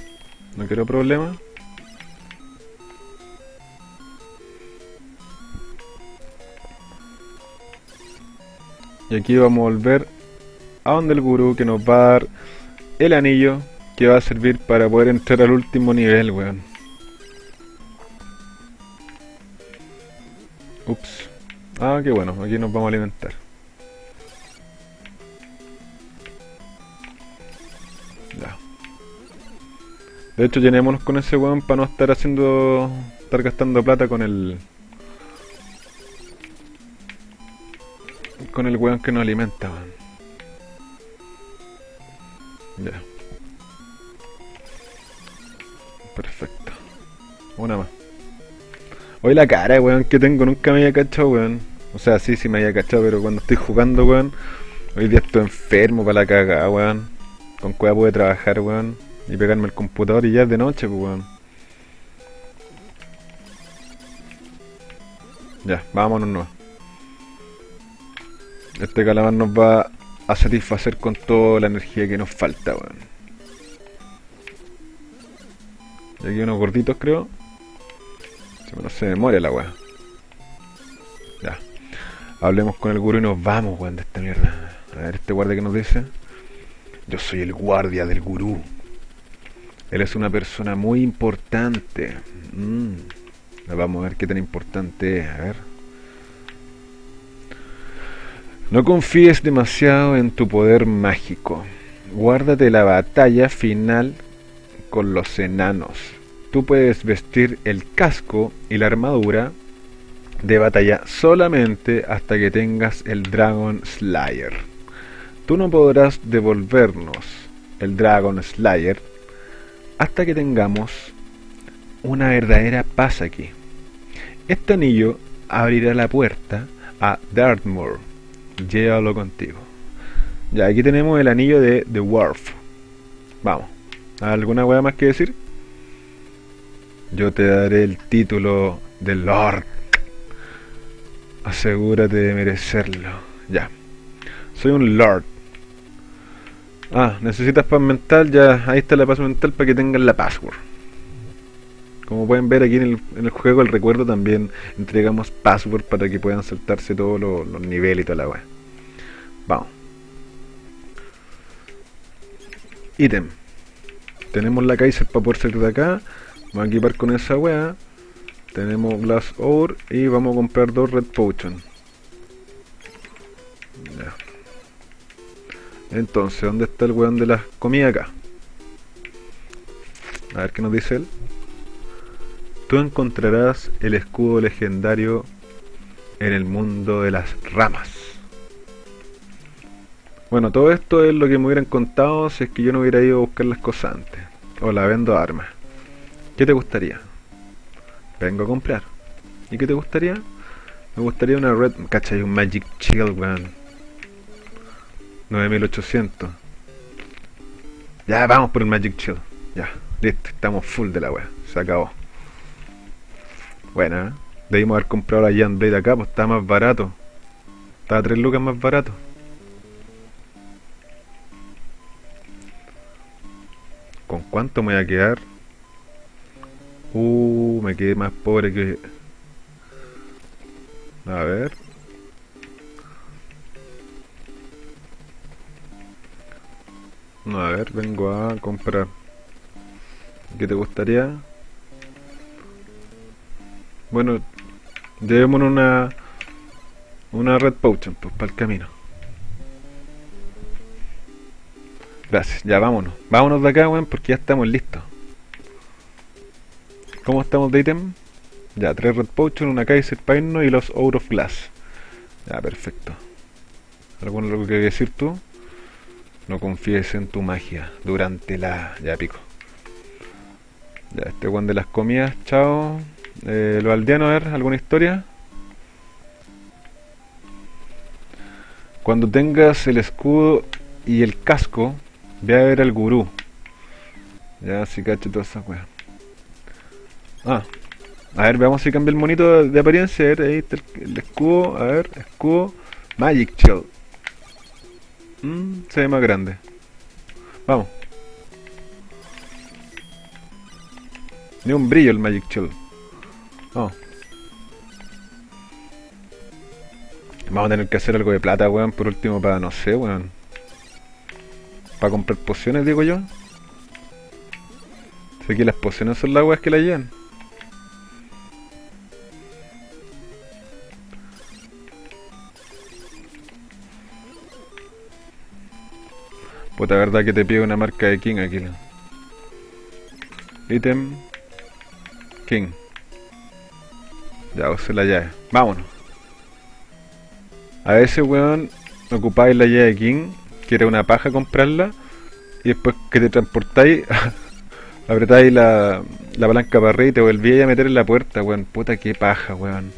No quiero problemas. Y aquí vamos a volver a donde el gurú que nos va a dar el anillo que va a servir para poder entrar al último nivel, weón. Ups. Ah, qué bueno, aquí nos vamos a alimentar. De hecho, llenémonos con ese weón para no estar haciendo... Estar gastando plata con el... Con el weón que nos alimenta, weón. Ya. Perfecto. Una más. Hoy la cara, weón, que tengo nunca me había cachado, weón. O sea, sí, sí me había cachado, pero cuando estoy jugando, weón, hoy día estoy enfermo para la cagada, weón. Con cueva pude trabajar, weón, y pegarme el computador y ya es de noche, pues, weón. Ya, vámonos, no. Este calamar nos va a satisfacer con toda la energía que nos falta, weón. Y aquí unos gorditos, creo. Se me muere la weá. Ya. Hablemos con el gurú y nos vamos, weón, de esta mierda. A ver, este guardia que nos dice. Yo soy el guardia del gurú. Él es una persona muy importante. Mm. Vamos a ver qué tan importante es. A ver. No confíes demasiado en tu poder mágico. Guárdate la batalla final con los enanos tú puedes vestir el casco y la armadura de batalla solamente hasta que tengas el Dragon Slayer. Tú no podrás devolvernos el Dragon Slayer hasta que tengamos una verdadera paz aquí. Este anillo abrirá la puerta a Dartmoor. Llévalo contigo. Ya, aquí tenemos el anillo de The Wharf. Vamos. ¿Alguna hueá más que decir? yo te daré el título de Lord. Asegúrate de merecerlo. Ya. Soy un Lord. Ah, necesitas paz mental, ya ahí está la paz mental para que tengan la password. Como pueden ver aquí en el, en el juego, el recuerdo también entregamos password para que puedan saltarse todos los, niveles y toda la weá. Vamos. Ítem. Tenemos la Kaiser para poder salir de acá. Vamos a equipar con esa weá. Tenemos Glass Ore y vamos a comprar dos Red Potion. Entonces, ¿dónde está el weón de las comidas acá? A ver qué nos dice él. Tú encontrarás el escudo legendario en el mundo de las ramas. Bueno, todo esto es lo que me hubieran contado si es que yo no hubiera ido a buscar las cosas antes. O la vendo armas. ¿Qué te gustaría? Vengo a comprar. ¿Y qué te gustaría? Me gustaría una red... ¿Cachai? Un Magic Shield, weón. 9800. Ya, vamos por el Magic Shield. Ya, listo. Estamos full de la weá. Se acabó. Buena, ¿eh? Debimos haber comprado la Jan Blade acá, pues está más barato. Estaba 3 lucas más barato. ¿Con cuánto me voy a quedar? Uh, me quedé más pobre que... A ver. No, a ver, vengo a comprar. ¿Qué te gustaría? Bueno, llevémonos una... Una Red Potion, pues, para el camino. Gracias, ya vámonos. Vámonos de acá, weón, porque ya estamos listos. ¿Cómo estamos de ítem? Ya, tres Red Potion, una Kaiser Paino y los Out of Glass. Ya, perfecto. ¿Algo algo que decir tú? No confíes en tu magia durante la... Ya pico. Ya, este one de las comidas, chao. Eh, los aldeanos, a ver, ¿alguna historia? Cuando tengas el escudo y el casco, ve a ver al gurú. Ya, si cacho toda esa wea. Ah. A ver, veamos si cambia el monito de apariencia. A ver, ahí está el, escudo. A ver, escudo. Magic Shield. Mm, se ve más grande. Vamos. Ni un brillo el Magic Shield. Vamos. Vamos a tener que hacer algo de plata, weón, por último para, no sé, weón. Para comprar pociones, digo yo. Sé que las pociones son las weas que la llevan. Puta verdad que te pide una marca de King aquí. Item. King. Ya usé la llave. Vámonos. A veces, weón, ocupáis la llave de King, que era una paja comprarla, y después que te transportáis, [LAUGHS] apretáis la, la palanca para arriba y te volvíais a meter en la puerta, weón. Puta que paja, weón.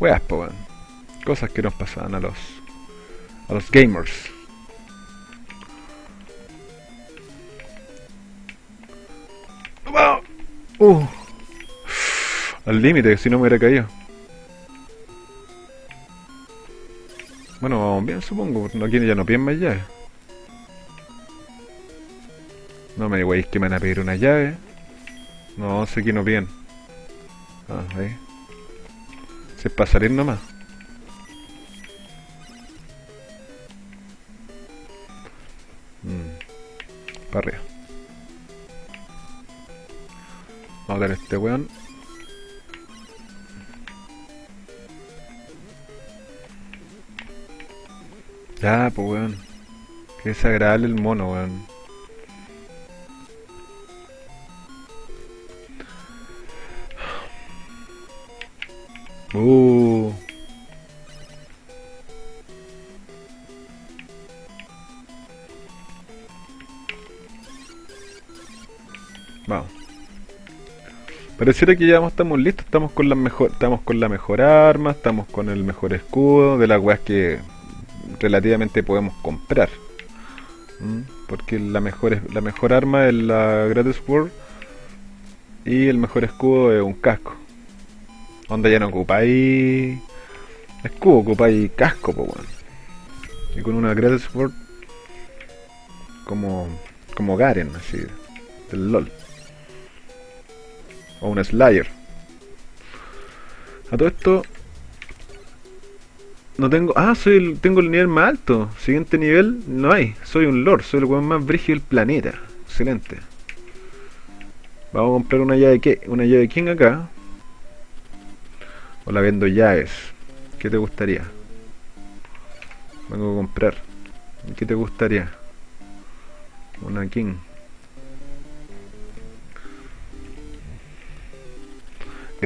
Weas, po, weón. Cosas que nos pasaban a los, a los gamers. Uh, al límite, si no me hubiera caído. Bueno, vamos bien supongo, aquí ya no piden más llaves. No me digáis que me van a pedir una llave. No, sé que no piden. Ah, ahí. Si es para salir nomás. Mm. Para arriba. Vamos a ver este weón. Ya, pues weón. Qué desagradable el mono, weón. Uh. Vamos. Pareciera que ya estamos listos, estamos con la mejor, estamos con la mejor arma, estamos con el mejor escudo, de las weas que relativamente podemos comprar. ¿Mm? Porque la mejor, la mejor arma es la Gratis World y el mejor escudo es un casco. Donde ya no ocupáis escudo, ocupáis casco, pues bueno. Y con una Gratis World como, como Garen, así, del LOL. O un Slayer. A todo esto, no tengo. Ah, soy el, tengo el nivel más alto. Siguiente nivel, no hay. Soy un Lord, soy el weón más brígido del planeta. Excelente. Vamos a comprar una llave que una llave king acá. O la vendo llaves. ¿Qué te gustaría? Vengo a comprar. ¿Qué te gustaría? Una king.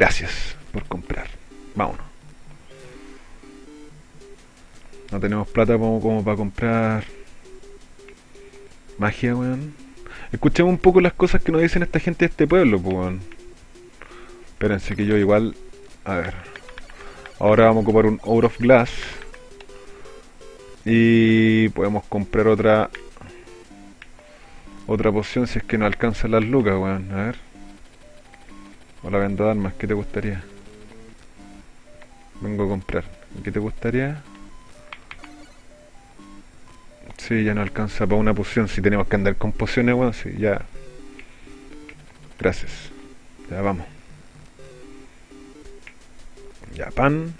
Gracias por comprar. Vámonos. No tenemos plata como, como para comprar magia, weón. Escuchemos un poco las cosas que nos dicen esta gente de este pueblo, pues, weón. Espérense que yo igual... A ver. Ahora vamos a ocupar un Hour of Glass. Y podemos comprar otra... Otra poción si es que no alcanzan las lucas, weón. A ver. La vendo armas, ¿qué te gustaría? Vengo a comprar. ¿Qué te gustaría? Sí, ya no alcanza para una poción. Si tenemos que andar con pociones, bueno, sí, ya. Gracias. Ya vamos. Ya, pan.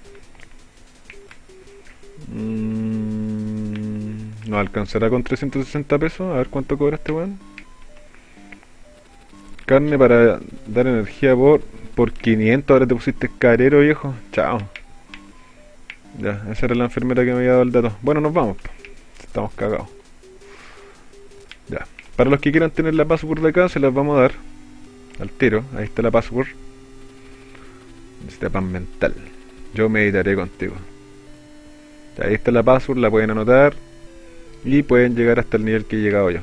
Mm, no alcanzará con 360 pesos. A ver cuánto cobra este weón. Carne para dar energía por, por 500. Ahora te pusiste carero, viejo. Chao. Ya, esa era la enfermera que me había dado el dato. Bueno, nos vamos estamos cagados. Ya. Para los que quieran tener la password de acá, se las vamos a dar. Al tiro. Ahí está la password. Este pan mental. Yo meditaré contigo. Ahí está la password, la pueden anotar. Y pueden llegar hasta el nivel que he llegado yo.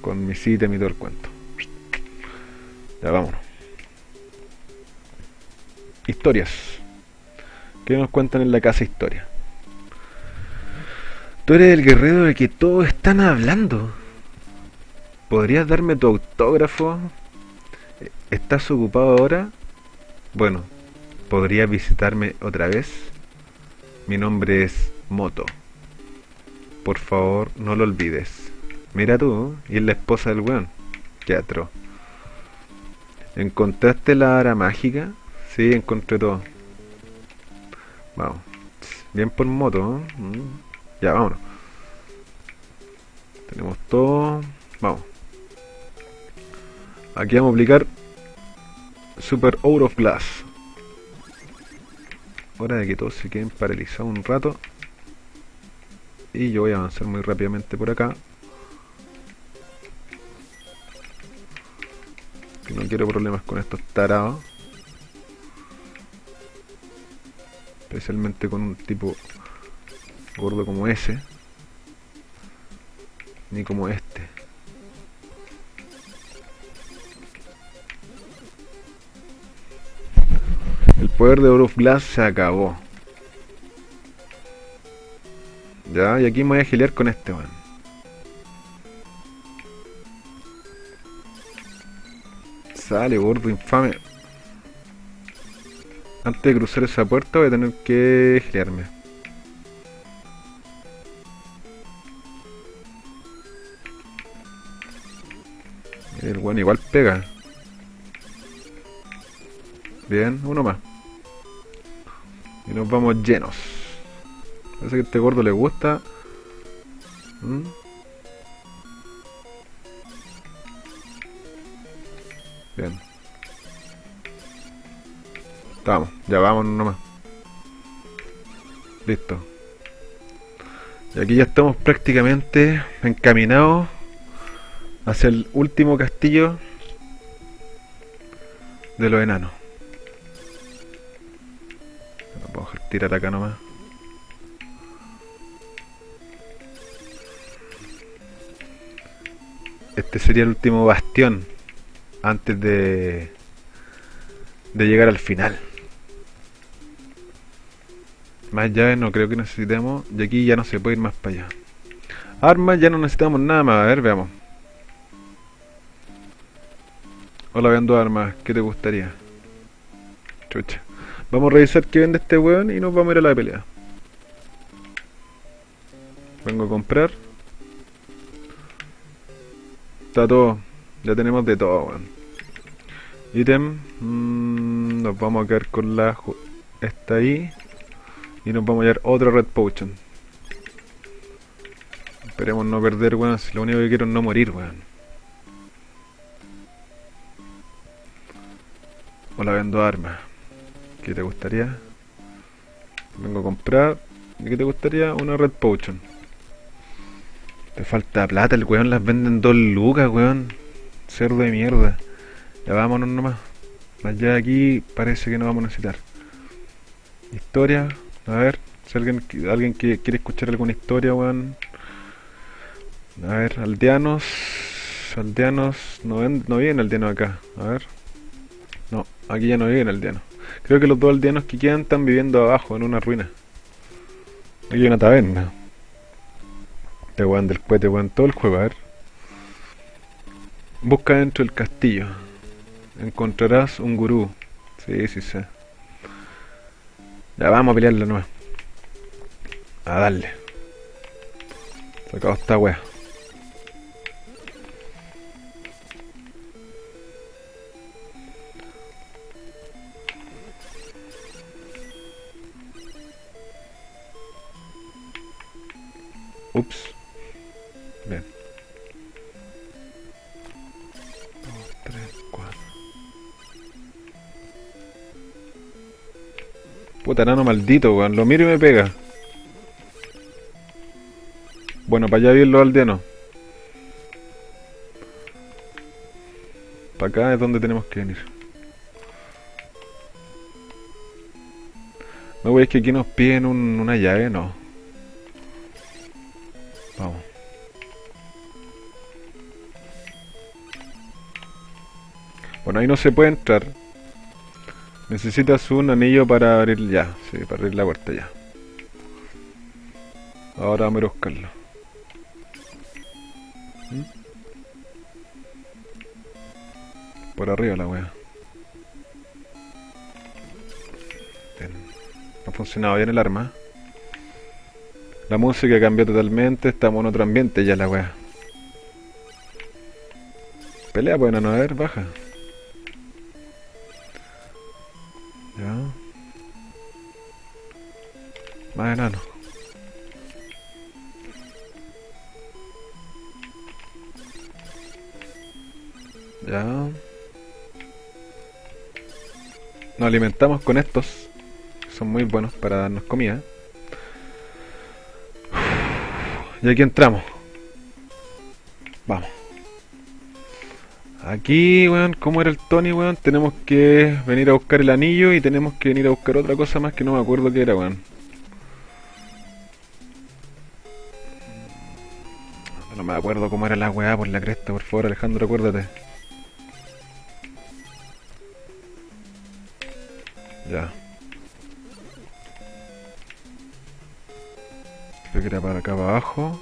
Con mi ítems y todo el cuento. Ya, vámonos. Historias. ¿Qué nos cuentan en la casa historia? Tú eres el guerrero de que todos están hablando. ¿Podrías darme tu autógrafo? ¿Estás ocupado ahora? Bueno, ¿podrías visitarme otra vez? Mi nombre es Moto. Por favor, no lo olvides. Mira tú, y es la esposa del weón. Qué ¿Encontraste la ara mágica? Sí, encontré todo. Vamos. Bien por moto, ¿eh? Mm. Ya, vámonos. Tenemos todo. Vamos. Aquí vamos a aplicar Super Out of Glass. Hora de que todos se queden paralizados un rato. Y yo voy a avanzar muy rápidamente por acá. Que no quiero problemas con estos tarados. Especialmente con un tipo gordo como ese. Ni como este. El poder de Oro Glass se acabó. Ya, y aquí me voy a gilear con este weón. Sale, gordo infame. Antes de cruzar esa puerta voy a tener que gilearme. El weón igual pega. Bien, uno más. Y nos vamos llenos. Parece que a este gordo le gusta. ¿Mm? Bien. Estamos, ya vamos nomás. Listo. Y aquí ya estamos prácticamente encaminados hacia el último castillo de los enanos. No puedo dejar tirar acá nomás. Este sería el último bastión antes de de llegar al final. Más llaves no creo que necesitemos. Y aquí ya no se puede ir más para allá. Armas ya no necesitamos nada más. A ver, veamos. Hola, vendo armas. ¿Qué te gustaría? Chucha. Vamos a revisar qué vende este weón y nos vamos a ir a la pelea. Vengo a comprar. Está todo. Ya tenemos de todo, weón. Ítem. Mm, nos vamos a quedar con la... Esta ahí. Y nos vamos a llevar otra Red Potion. Esperemos no perder, weón. Si lo único que quiero es no morir, weón. Hola, vendo armas. ¿Qué te gustaría? Vengo a comprar. ¿Qué te gustaría? Una Red Potion. Te falta plata, el weón las venden dos lucas, weón. Cerdo de mierda. Ya vámonos nomás. Allá aquí parece que no vamos a necesitar. Historia. A ver, si alguien, alguien que quiere escuchar alguna historia, weón. A ver, aldeanos. Aldeanos. No, ven, no viven aldeanos acá. A ver. No, aquí ya no viven aldeanos. Creo que los dos aldeanos que quedan están viviendo abajo, en una ruina. Aquí hay una taberna. Este weón del cohete, weón, todo el juego, a ver. Busca dentro del castillo. Encontrarás un gurú. Sí, sí, sí. Ya vamos a pelearle nuevo. A darle. Sacado esta wea. Ups. Puta nano maldito, weón. Lo miro y me pega. Bueno, para allá vienen los aldeanos. Para acá es donde tenemos que venir. No, wey, es que aquí nos piden un- una llave, no. Vamos. Bueno, ahí no se puede entrar. Necesitas un anillo para abrir ya. Sí, para abrir la puerta ya. Ahora vamos a buscarlo. ¿Mm? Por arriba la wea. Bien. Ha funcionado bien el arma. La música cambió totalmente, estamos en otro ambiente ya la wea. Pelea pues no, a ver, baja. Ya. Más enano. Ya. Nos alimentamos con estos. Son muy buenos para darnos comida. Y aquí entramos. Vamos. Aquí, weón, como era el Tony, weón, tenemos que venir a buscar el anillo y tenemos que venir a buscar otra cosa más que no me acuerdo qué era, weón. No me acuerdo cómo era la weá por la cresta, por favor, Alejandro, acuérdate. Ya. Creo que era para acá abajo.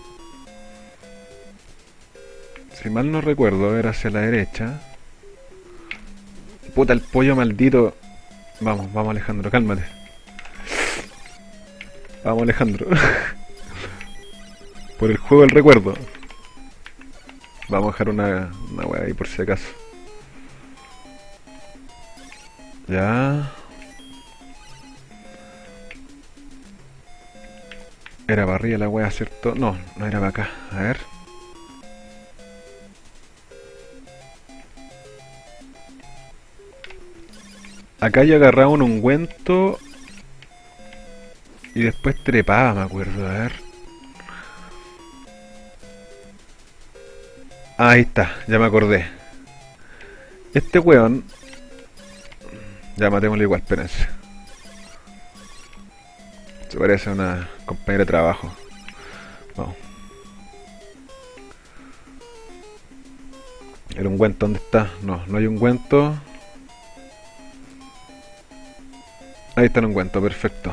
Si mal no recuerdo, era hacia la derecha. Puta, el pollo maldito. Vamos, vamos Alejandro, cálmate. Vamos Alejandro. [LAUGHS] por el juego del recuerdo. Vamos a dejar una, una wea ahí por si acaso. Ya. Era para arriba la wea, ¿cierto? No, no era para acá. A ver. Acá yo agarraba un ungüento y después trepaba, me acuerdo. A ver. Ahí está, ya me acordé. Este weón... Ya matémoslo igual, espérense. Se parece a una compañera de trabajo. Vamos. ¿El ungüento dónde está? No, no hay ungüento. Ahí está el ungüento, perfecto.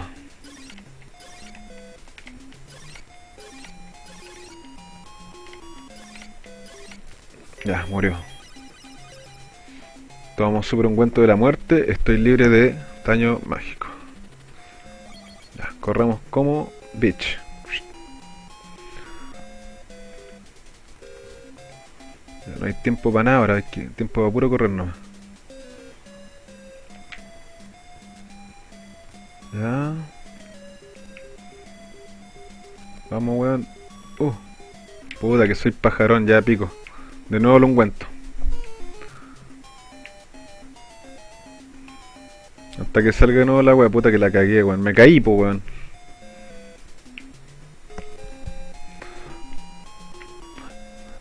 Ya, murió. Tomamos super ungüento de la muerte. Estoy libre de daño mágico. Ya, corremos como bitch. No hay tiempo para nada ahora, hay tiempo para puro correr nomás. Puta que soy pajarón, ya pico. De nuevo el ungüento. Hasta que salga de nuevo la wea, puta que la cagué, weón. Me caí, po, weón.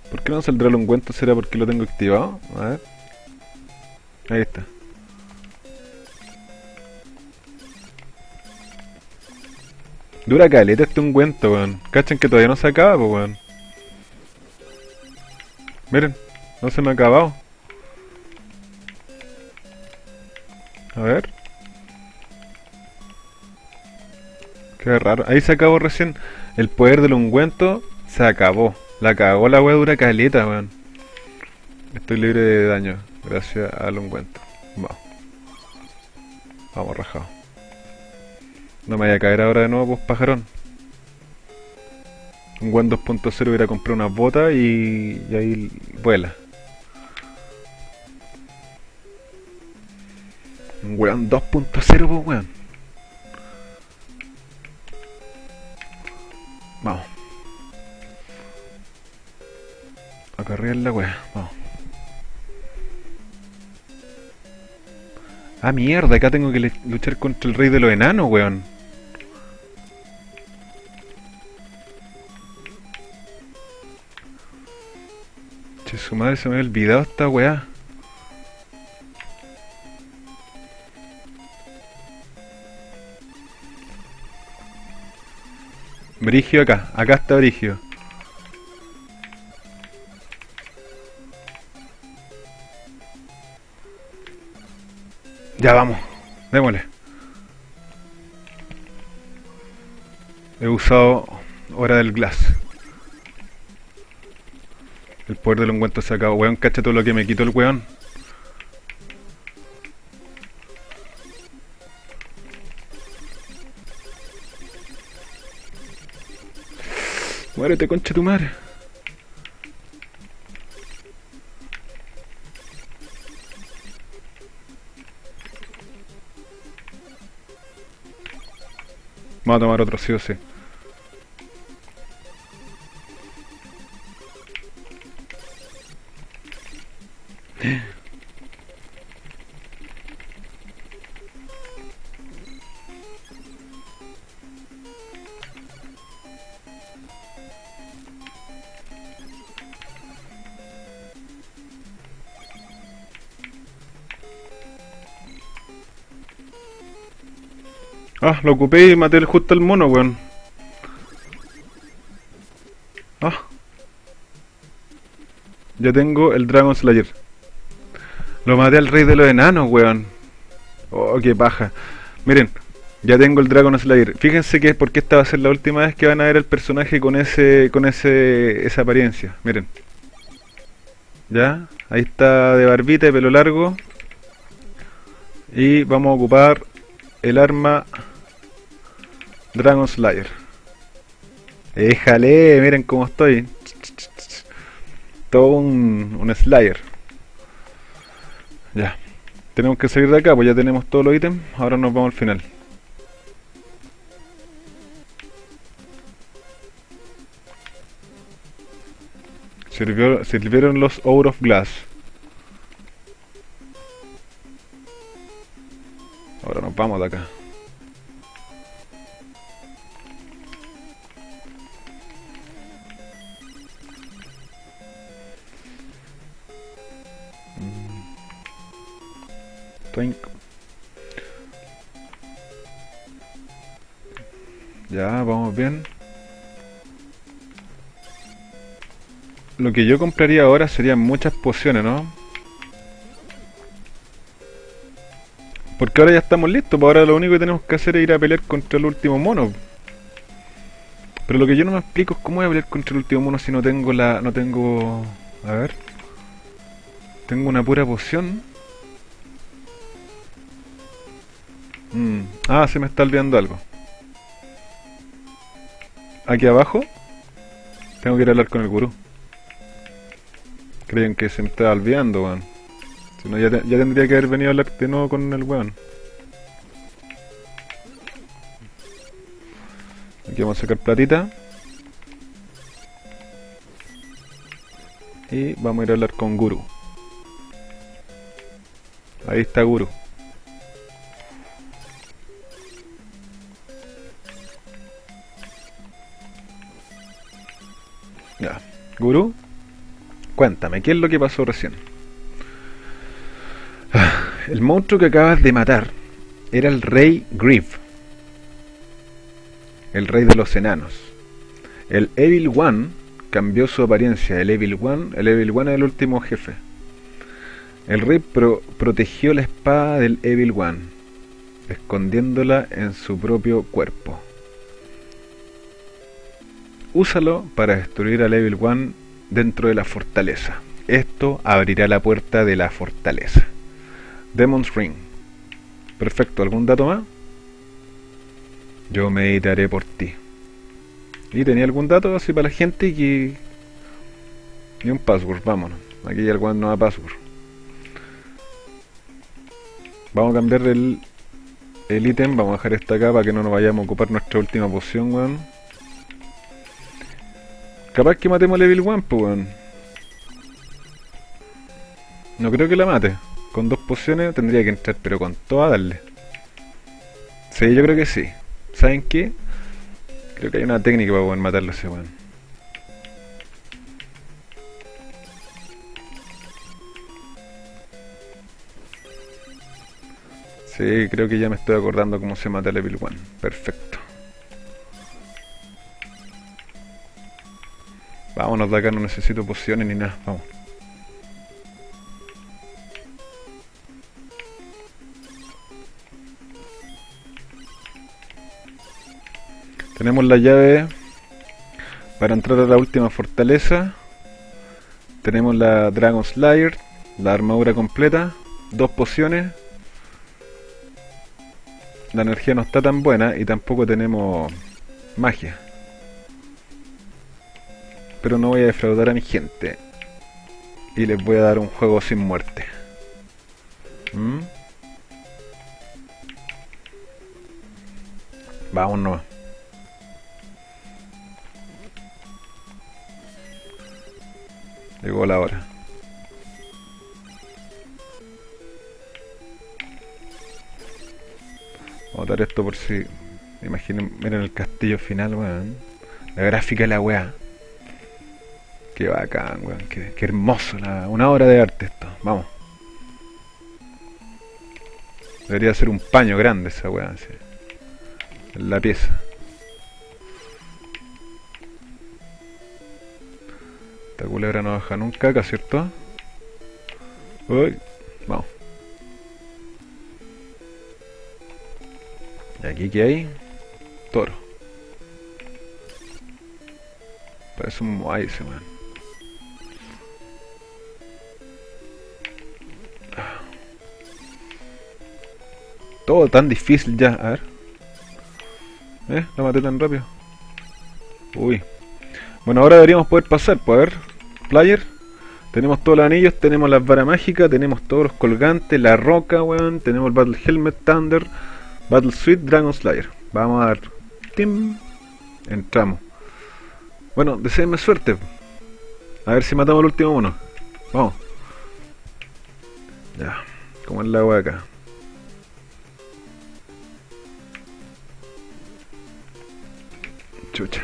¿Por qué no saldrá el ungüento? ¿Será porque lo tengo activado? A ver. Ahí está. Dura caleta este ungüento, weón. Cachen que todavía no se acaba, po, weón. Miren, no se me ha acabado. A ver. Qué raro. Ahí se acabó recién. El poder del ungüento se acabó. La cagó la wea dura caleta, weón. Estoy libre de daño gracias al ungüento. Vamos. Vamos, rajado. No me vaya a caer ahora de nuevo, pues pajarón. Un buen 2.0 hubiera comprado unas botas y, y ahí vuela. Un weón 2.0, pues weón. Vamos. Acá arriba en la wea, vamos. Ah, mierda, acá tengo que luchar contra el rey de los enanos, weón. Su madre se me había olvidado esta weá. Brigio acá, acá está Brigio. Ya vamos, démosle. He usado hora del glass. El poder del ungüento se acabó. Weón, cacha todo lo que me quitó el weón. Muérete, concha tu madre. Vamos a tomar otro sí o sí. Lo ocupé y maté justo al mono, weón. Ah. Ya tengo el Dragon Slayer. Lo maté al rey de los enanos, weón. Oh, qué paja. Miren, ya tengo el Dragon Slayer. Fíjense que es porque esta va a ser la última vez que van a ver el personaje con ese con ese esa apariencia. Miren. Ya, ahí está de barbita y pelo largo. Y vamos a ocupar el arma Dragon Slayer. Éjale, miren cómo estoy. Todo un, un Slayer. Ya. Tenemos que salir de acá, pues ya tenemos todos los ítems. Ahora nos vamos al final. Sirvió, sirvieron los Hour of Glass. Ahora nos vamos de acá. Ya, vamos bien. Lo que yo compraría ahora serían muchas pociones, ¿no? Porque ahora ya estamos listos, pues ahora lo único que tenemos que hacer es ir a pelear contra el último mono. Pero lo que yo no me explico es cómo voy a pelear contra el último mono si no tengo la... no tengo... A ver... Tengo una pura poción. Mm. Ah, se me está olvidando algo. Aquí abajo tengo que ir a hablar con el gurú. Creen que se me está olvidando, weón. Si no, ya, tendría que haber venido a hablar de nuevo con el weón. Aquí vamos a sacar platita. Y vamos a ir a hablar con Guru. Ahí está Guru. Ya. Guru, cuéntame, ¿qué es lo que pasó recién? El monstruo que acabas de matar era el rey Griff, el rey de los enanos. El Evil One cambió su apariencia. El Evil One, el Evil One es el último jefe. El rey protegió la espada del Evil One, escondiéndola en su propio cuerpo. Úsalo para destruir al Evil One dentro de la fortaleza. Esto abrirá la puerta de la fortaleza. Demon's Ring. Perfecto, ¿algún dato más? Yo meditaré por ti. ¿Y tenía algún dato así para la gente? Y, y un password, vámonos. Aquí hay algún nueva password. Vamos a cambiar el el ítem, vamos a dejar esta acá para que no nos vayamos a ocupar nuestra última poción, weón. Capaz que matemos Evil One, pues weón. No creo que la mate. Con dos pociones tendría que entrar, pero con toda darle. Sí, yo creo que sí. ¿Saben qué? Creo que hay una técnica para poder matarlo ese weón. Sí, creo que ya me estoy acordando cómo se mata el Evil One. Perfecto. Vámonos de acá, no necesito pociones ni nada. Vamos. Tenemos la llave para entrar a la última fortaleza. Tenemos la Dragon Slayer, la armadura completa, dos pociones. La energía no está tan buena y tampoco tenemos magia pero no voy a defraudar a mi gente. Y les voy a dar un juego sin muerte. ¿Mm? Vamos nomás. Llegó la hora. Vamos a dar esto por si... Imaginen, miren el castillo final, weón. La gráfica de la weá. Qué bacán, weón. Qué, qué hermoso. una obra de arte esto. Vamos. Debería ser un paño grande esa weá. En la pieza. Esta culebra no baja nunca acá, ¿cierto? Uy, vamos. ¿Y aquí qué hay? Toro. Parece un Moai ese, man. Todo tan difícil ya, a ver. ¿Eh? La maté tan rápido. Uy. Bueno, ahora deberíamos poder pasar, pues a ver. Player. Tenemos todos los anillos, tenemos las varas mágicas, tenemos todos los colgantes, la roca, weón. Tenemos el Battle Helmet, Thunder, Battle Suite, Dragon Slayer. Vamos a dar. Tim. Entramos. Bueno, deseenme suerte. A ver si matamos al último uno. Vamos. Ya. Como es la agua acá. Chucha.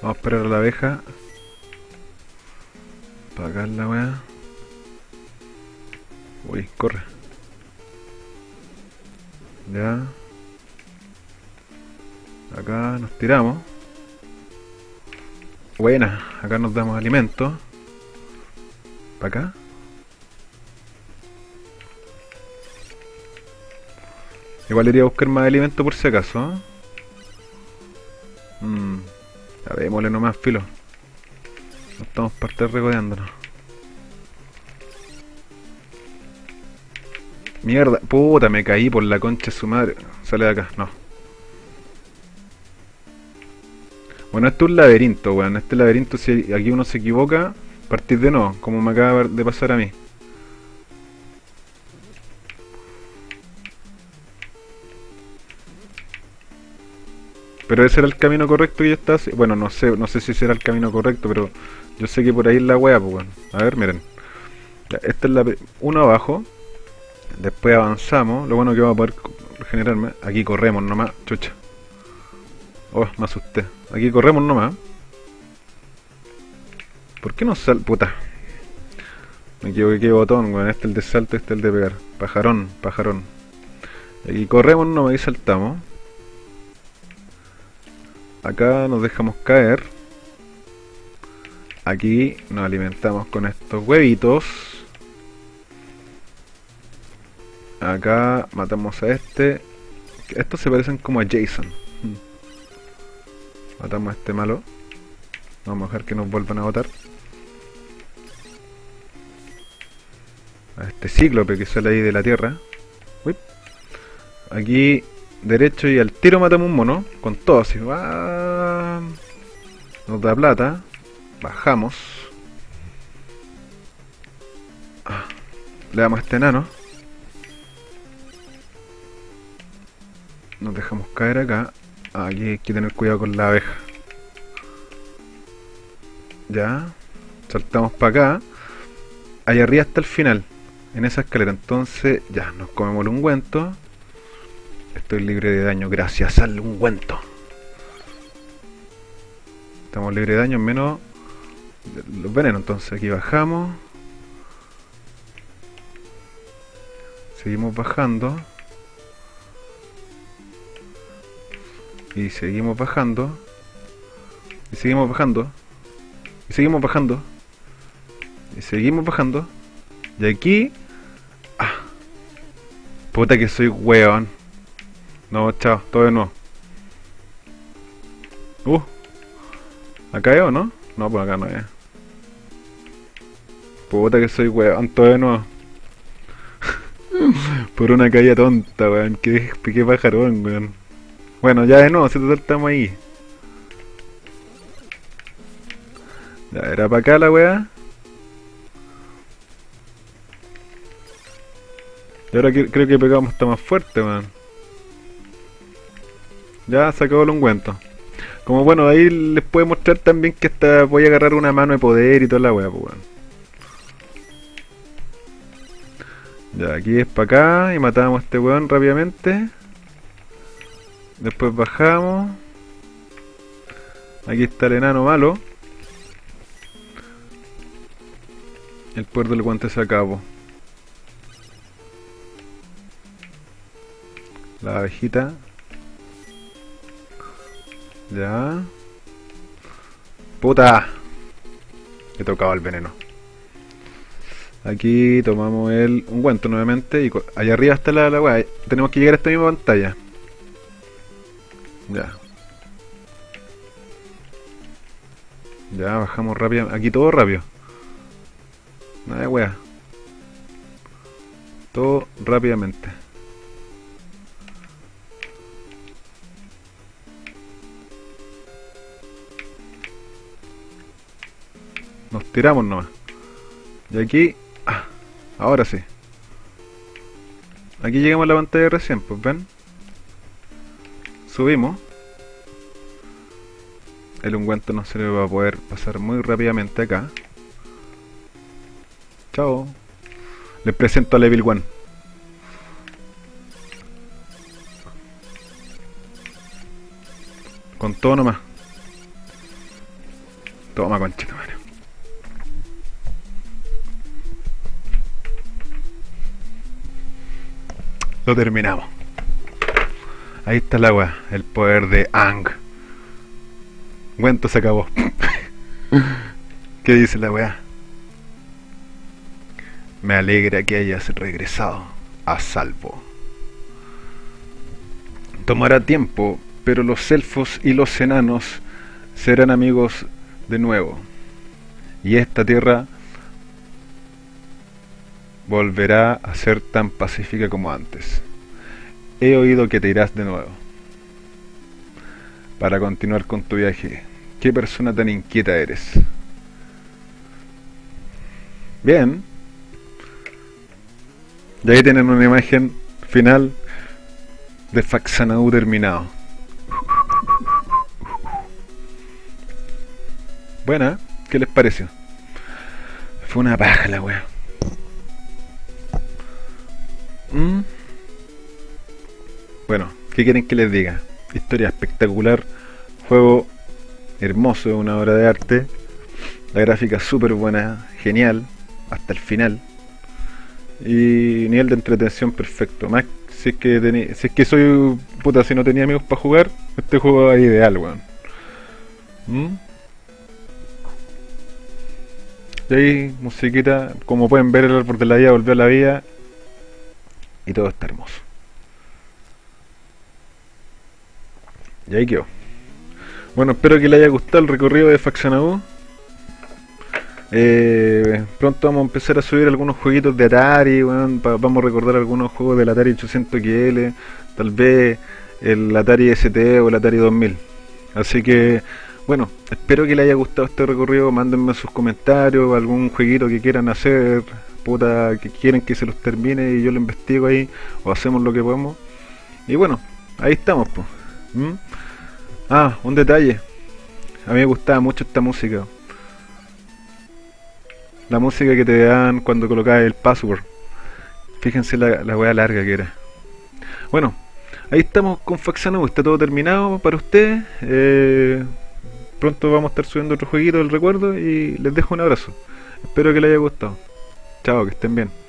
Vamos a esperar a la abeja. Acá la weá. Uy, corre. Ya. Acá nos tiramos. Buena, acá nos damos alimento. Para acá. Igual iría a buscar más alimento por si acaso. ¿eh? Mm, ya démosle nomás, filo. No estamos estar regodeándonos. Mierda, puta, me caí por la concha de su madre. Sale de acá, no. Bueno, esto es un laberinto, weón. Este laberinto, si aquí uno se equivoca, partir de nuevo, como me acaba de pasar a mí. Pero ese era el camino correcto que yo estaba Bueno, no sé, no sé si ese era el camino correcto, pero yo sé que por ahí es la wea, pues weón. A ver, miren. Esta es la uno abajo. Después avanzamos. Lo bueno que vamos a poder regenerarme. Aquí corremos nomás. Chucha. Oh, me asusté. Aquí corremos nomás. ¿Por qué no sal... Puta. Me equivoqué qué botón, weón. Este es el de salto, este es el de pegar. Pajarón, pajarón. Aquí corremos nomás y saltamos. Acá nos dejamos caer. Aquí nos alimentamos con estos huevitos. Acá matamos a este. Estos se parecen como a Jason. Hmm. Matamos a este malo. Vamos a dejar que nos vuelvan a botar. A este cíclope que sale ahí de la tierra. Aquí derecho y al tiro matamos un mono. Con todo así. ¡ah! Nos da plata. Bajamos. Ah, Le damos a este enano. Nos dejamos caer acá. Aquí hay que tener cuidado con la abeja. Ya. Saltamos para acá. Allá arriba hasta el final. En esa escalera. Entonces, ya, nos comemos el ungüento. Estoy libre de daño gracias al ungüento. Estamos libres de daño menos los venenos. Entonces aquí bajamos. Seguimos bajando. Y seguimos bajando. Y seguimos bajando. Y seguimos bajando. Y seguimos bajando. Y aquí... Ah. Puta que soy weón. No, chao, todo de nuevo. Uh. ¿Acá o no? No, pues acá no es. Puta que soy weón, todo de nuevo. Por una caída tonta, weón. Qué, qué pajarón, weón. Bueno, ya de nuevo, si total estamos ahí. Ya, era para acá la weá. Y ahora creo que pegamos está más fuerte, weón. Ya se acabó el ungüento. Como bueno, ahí les puedo mostrar también que hasta voy a agarrar una mano de poder y toda la weá, pues. Ya, aquí es para acá y matamos a este weón rápidamente. Después bajamos. Aquí está el enano malo. El poder del guante se acabó. La abejita. Ya. ¡Puta! He tocado el veneno. Aquí tomamos el ungüento nuevamente y allá arriba está la, la Tenemos que llegar a esta misma pantalla. Ya. Ya, bajamos rápido. Aquí todo rápido. Nada de wea. Todo rápidamente. Nos tiramos nomás. Y aquí... Ah, ahora sí. Aquí llegamos a la pantalla recién, pues ven. Subimos. El ungüento no se le va a poder pasar muy rápidamente acá. Chao. Les presento a Level One. Con todo nomás. Toma conchito, madre. Lo terminamos. Ahí está el agua, el poder de Ang. Cuento se acabó. [LAUGHS] ¿Qué dice la weá? Me alegra que hayas regresado a salvo. Tomará tiempo, pero los elfos y los enanos serán amigos de nuevo. Y esta tierra volverá a ser tan pacífica como antes. He oído que te irás de nuevo. Para continuar con tu viaje. ¿Qué persona tan inquieta eres? Bien. Y ahí tienen una imagen final de Faxanadu terminado. Buena, ¿qué les pareció? Fue una paja la. Mm. Bueno, ¿qué quieren que les diga? Historia espectacular, juego hermoso, una obra de arte, la gráfica súper buena, genial, hasta el final, y nivel de entretención perfecto. Más si es que si es que soy puta, si no tenía amigos para jugar, este juego es ideal, weón. ¿Mm? Y ahí, musiquita, como pueden ver, el árbol de la vida volvió a la vida y todo está hermoso. Y ahí quedó. Bueno, espero que le haya gustado el recorrido de Factionado. Eh, pronto vamos a empezar a subir algunos jueguitos de Atari, vamos a recordar algunos juegos del Atari 800XL, tal vez el Atari ST o el Atari 2000. Así que, bueno, espero que le haya gustado este recorrido, mándenme sus comentarios, algún jueguito que quieran hacer, puta que quieren que se los termine y yo lo investigo ahí o hacemos lo que podemos. Y bueno, ahí estamos. Pues. Ah, un detalle. A mí me gustaba mucho esta música. La música que te dan cuando colocas el password. Fíjense la, la weá larga que era. Bueno, ahí estamos con Faxano, está todo terminado para ustedes. Eh, pronto vamos a estar subiendo otro jueguito del recuerdo y les dejo un abrazo. Espero que les haya gustado. Chao, que estén bien.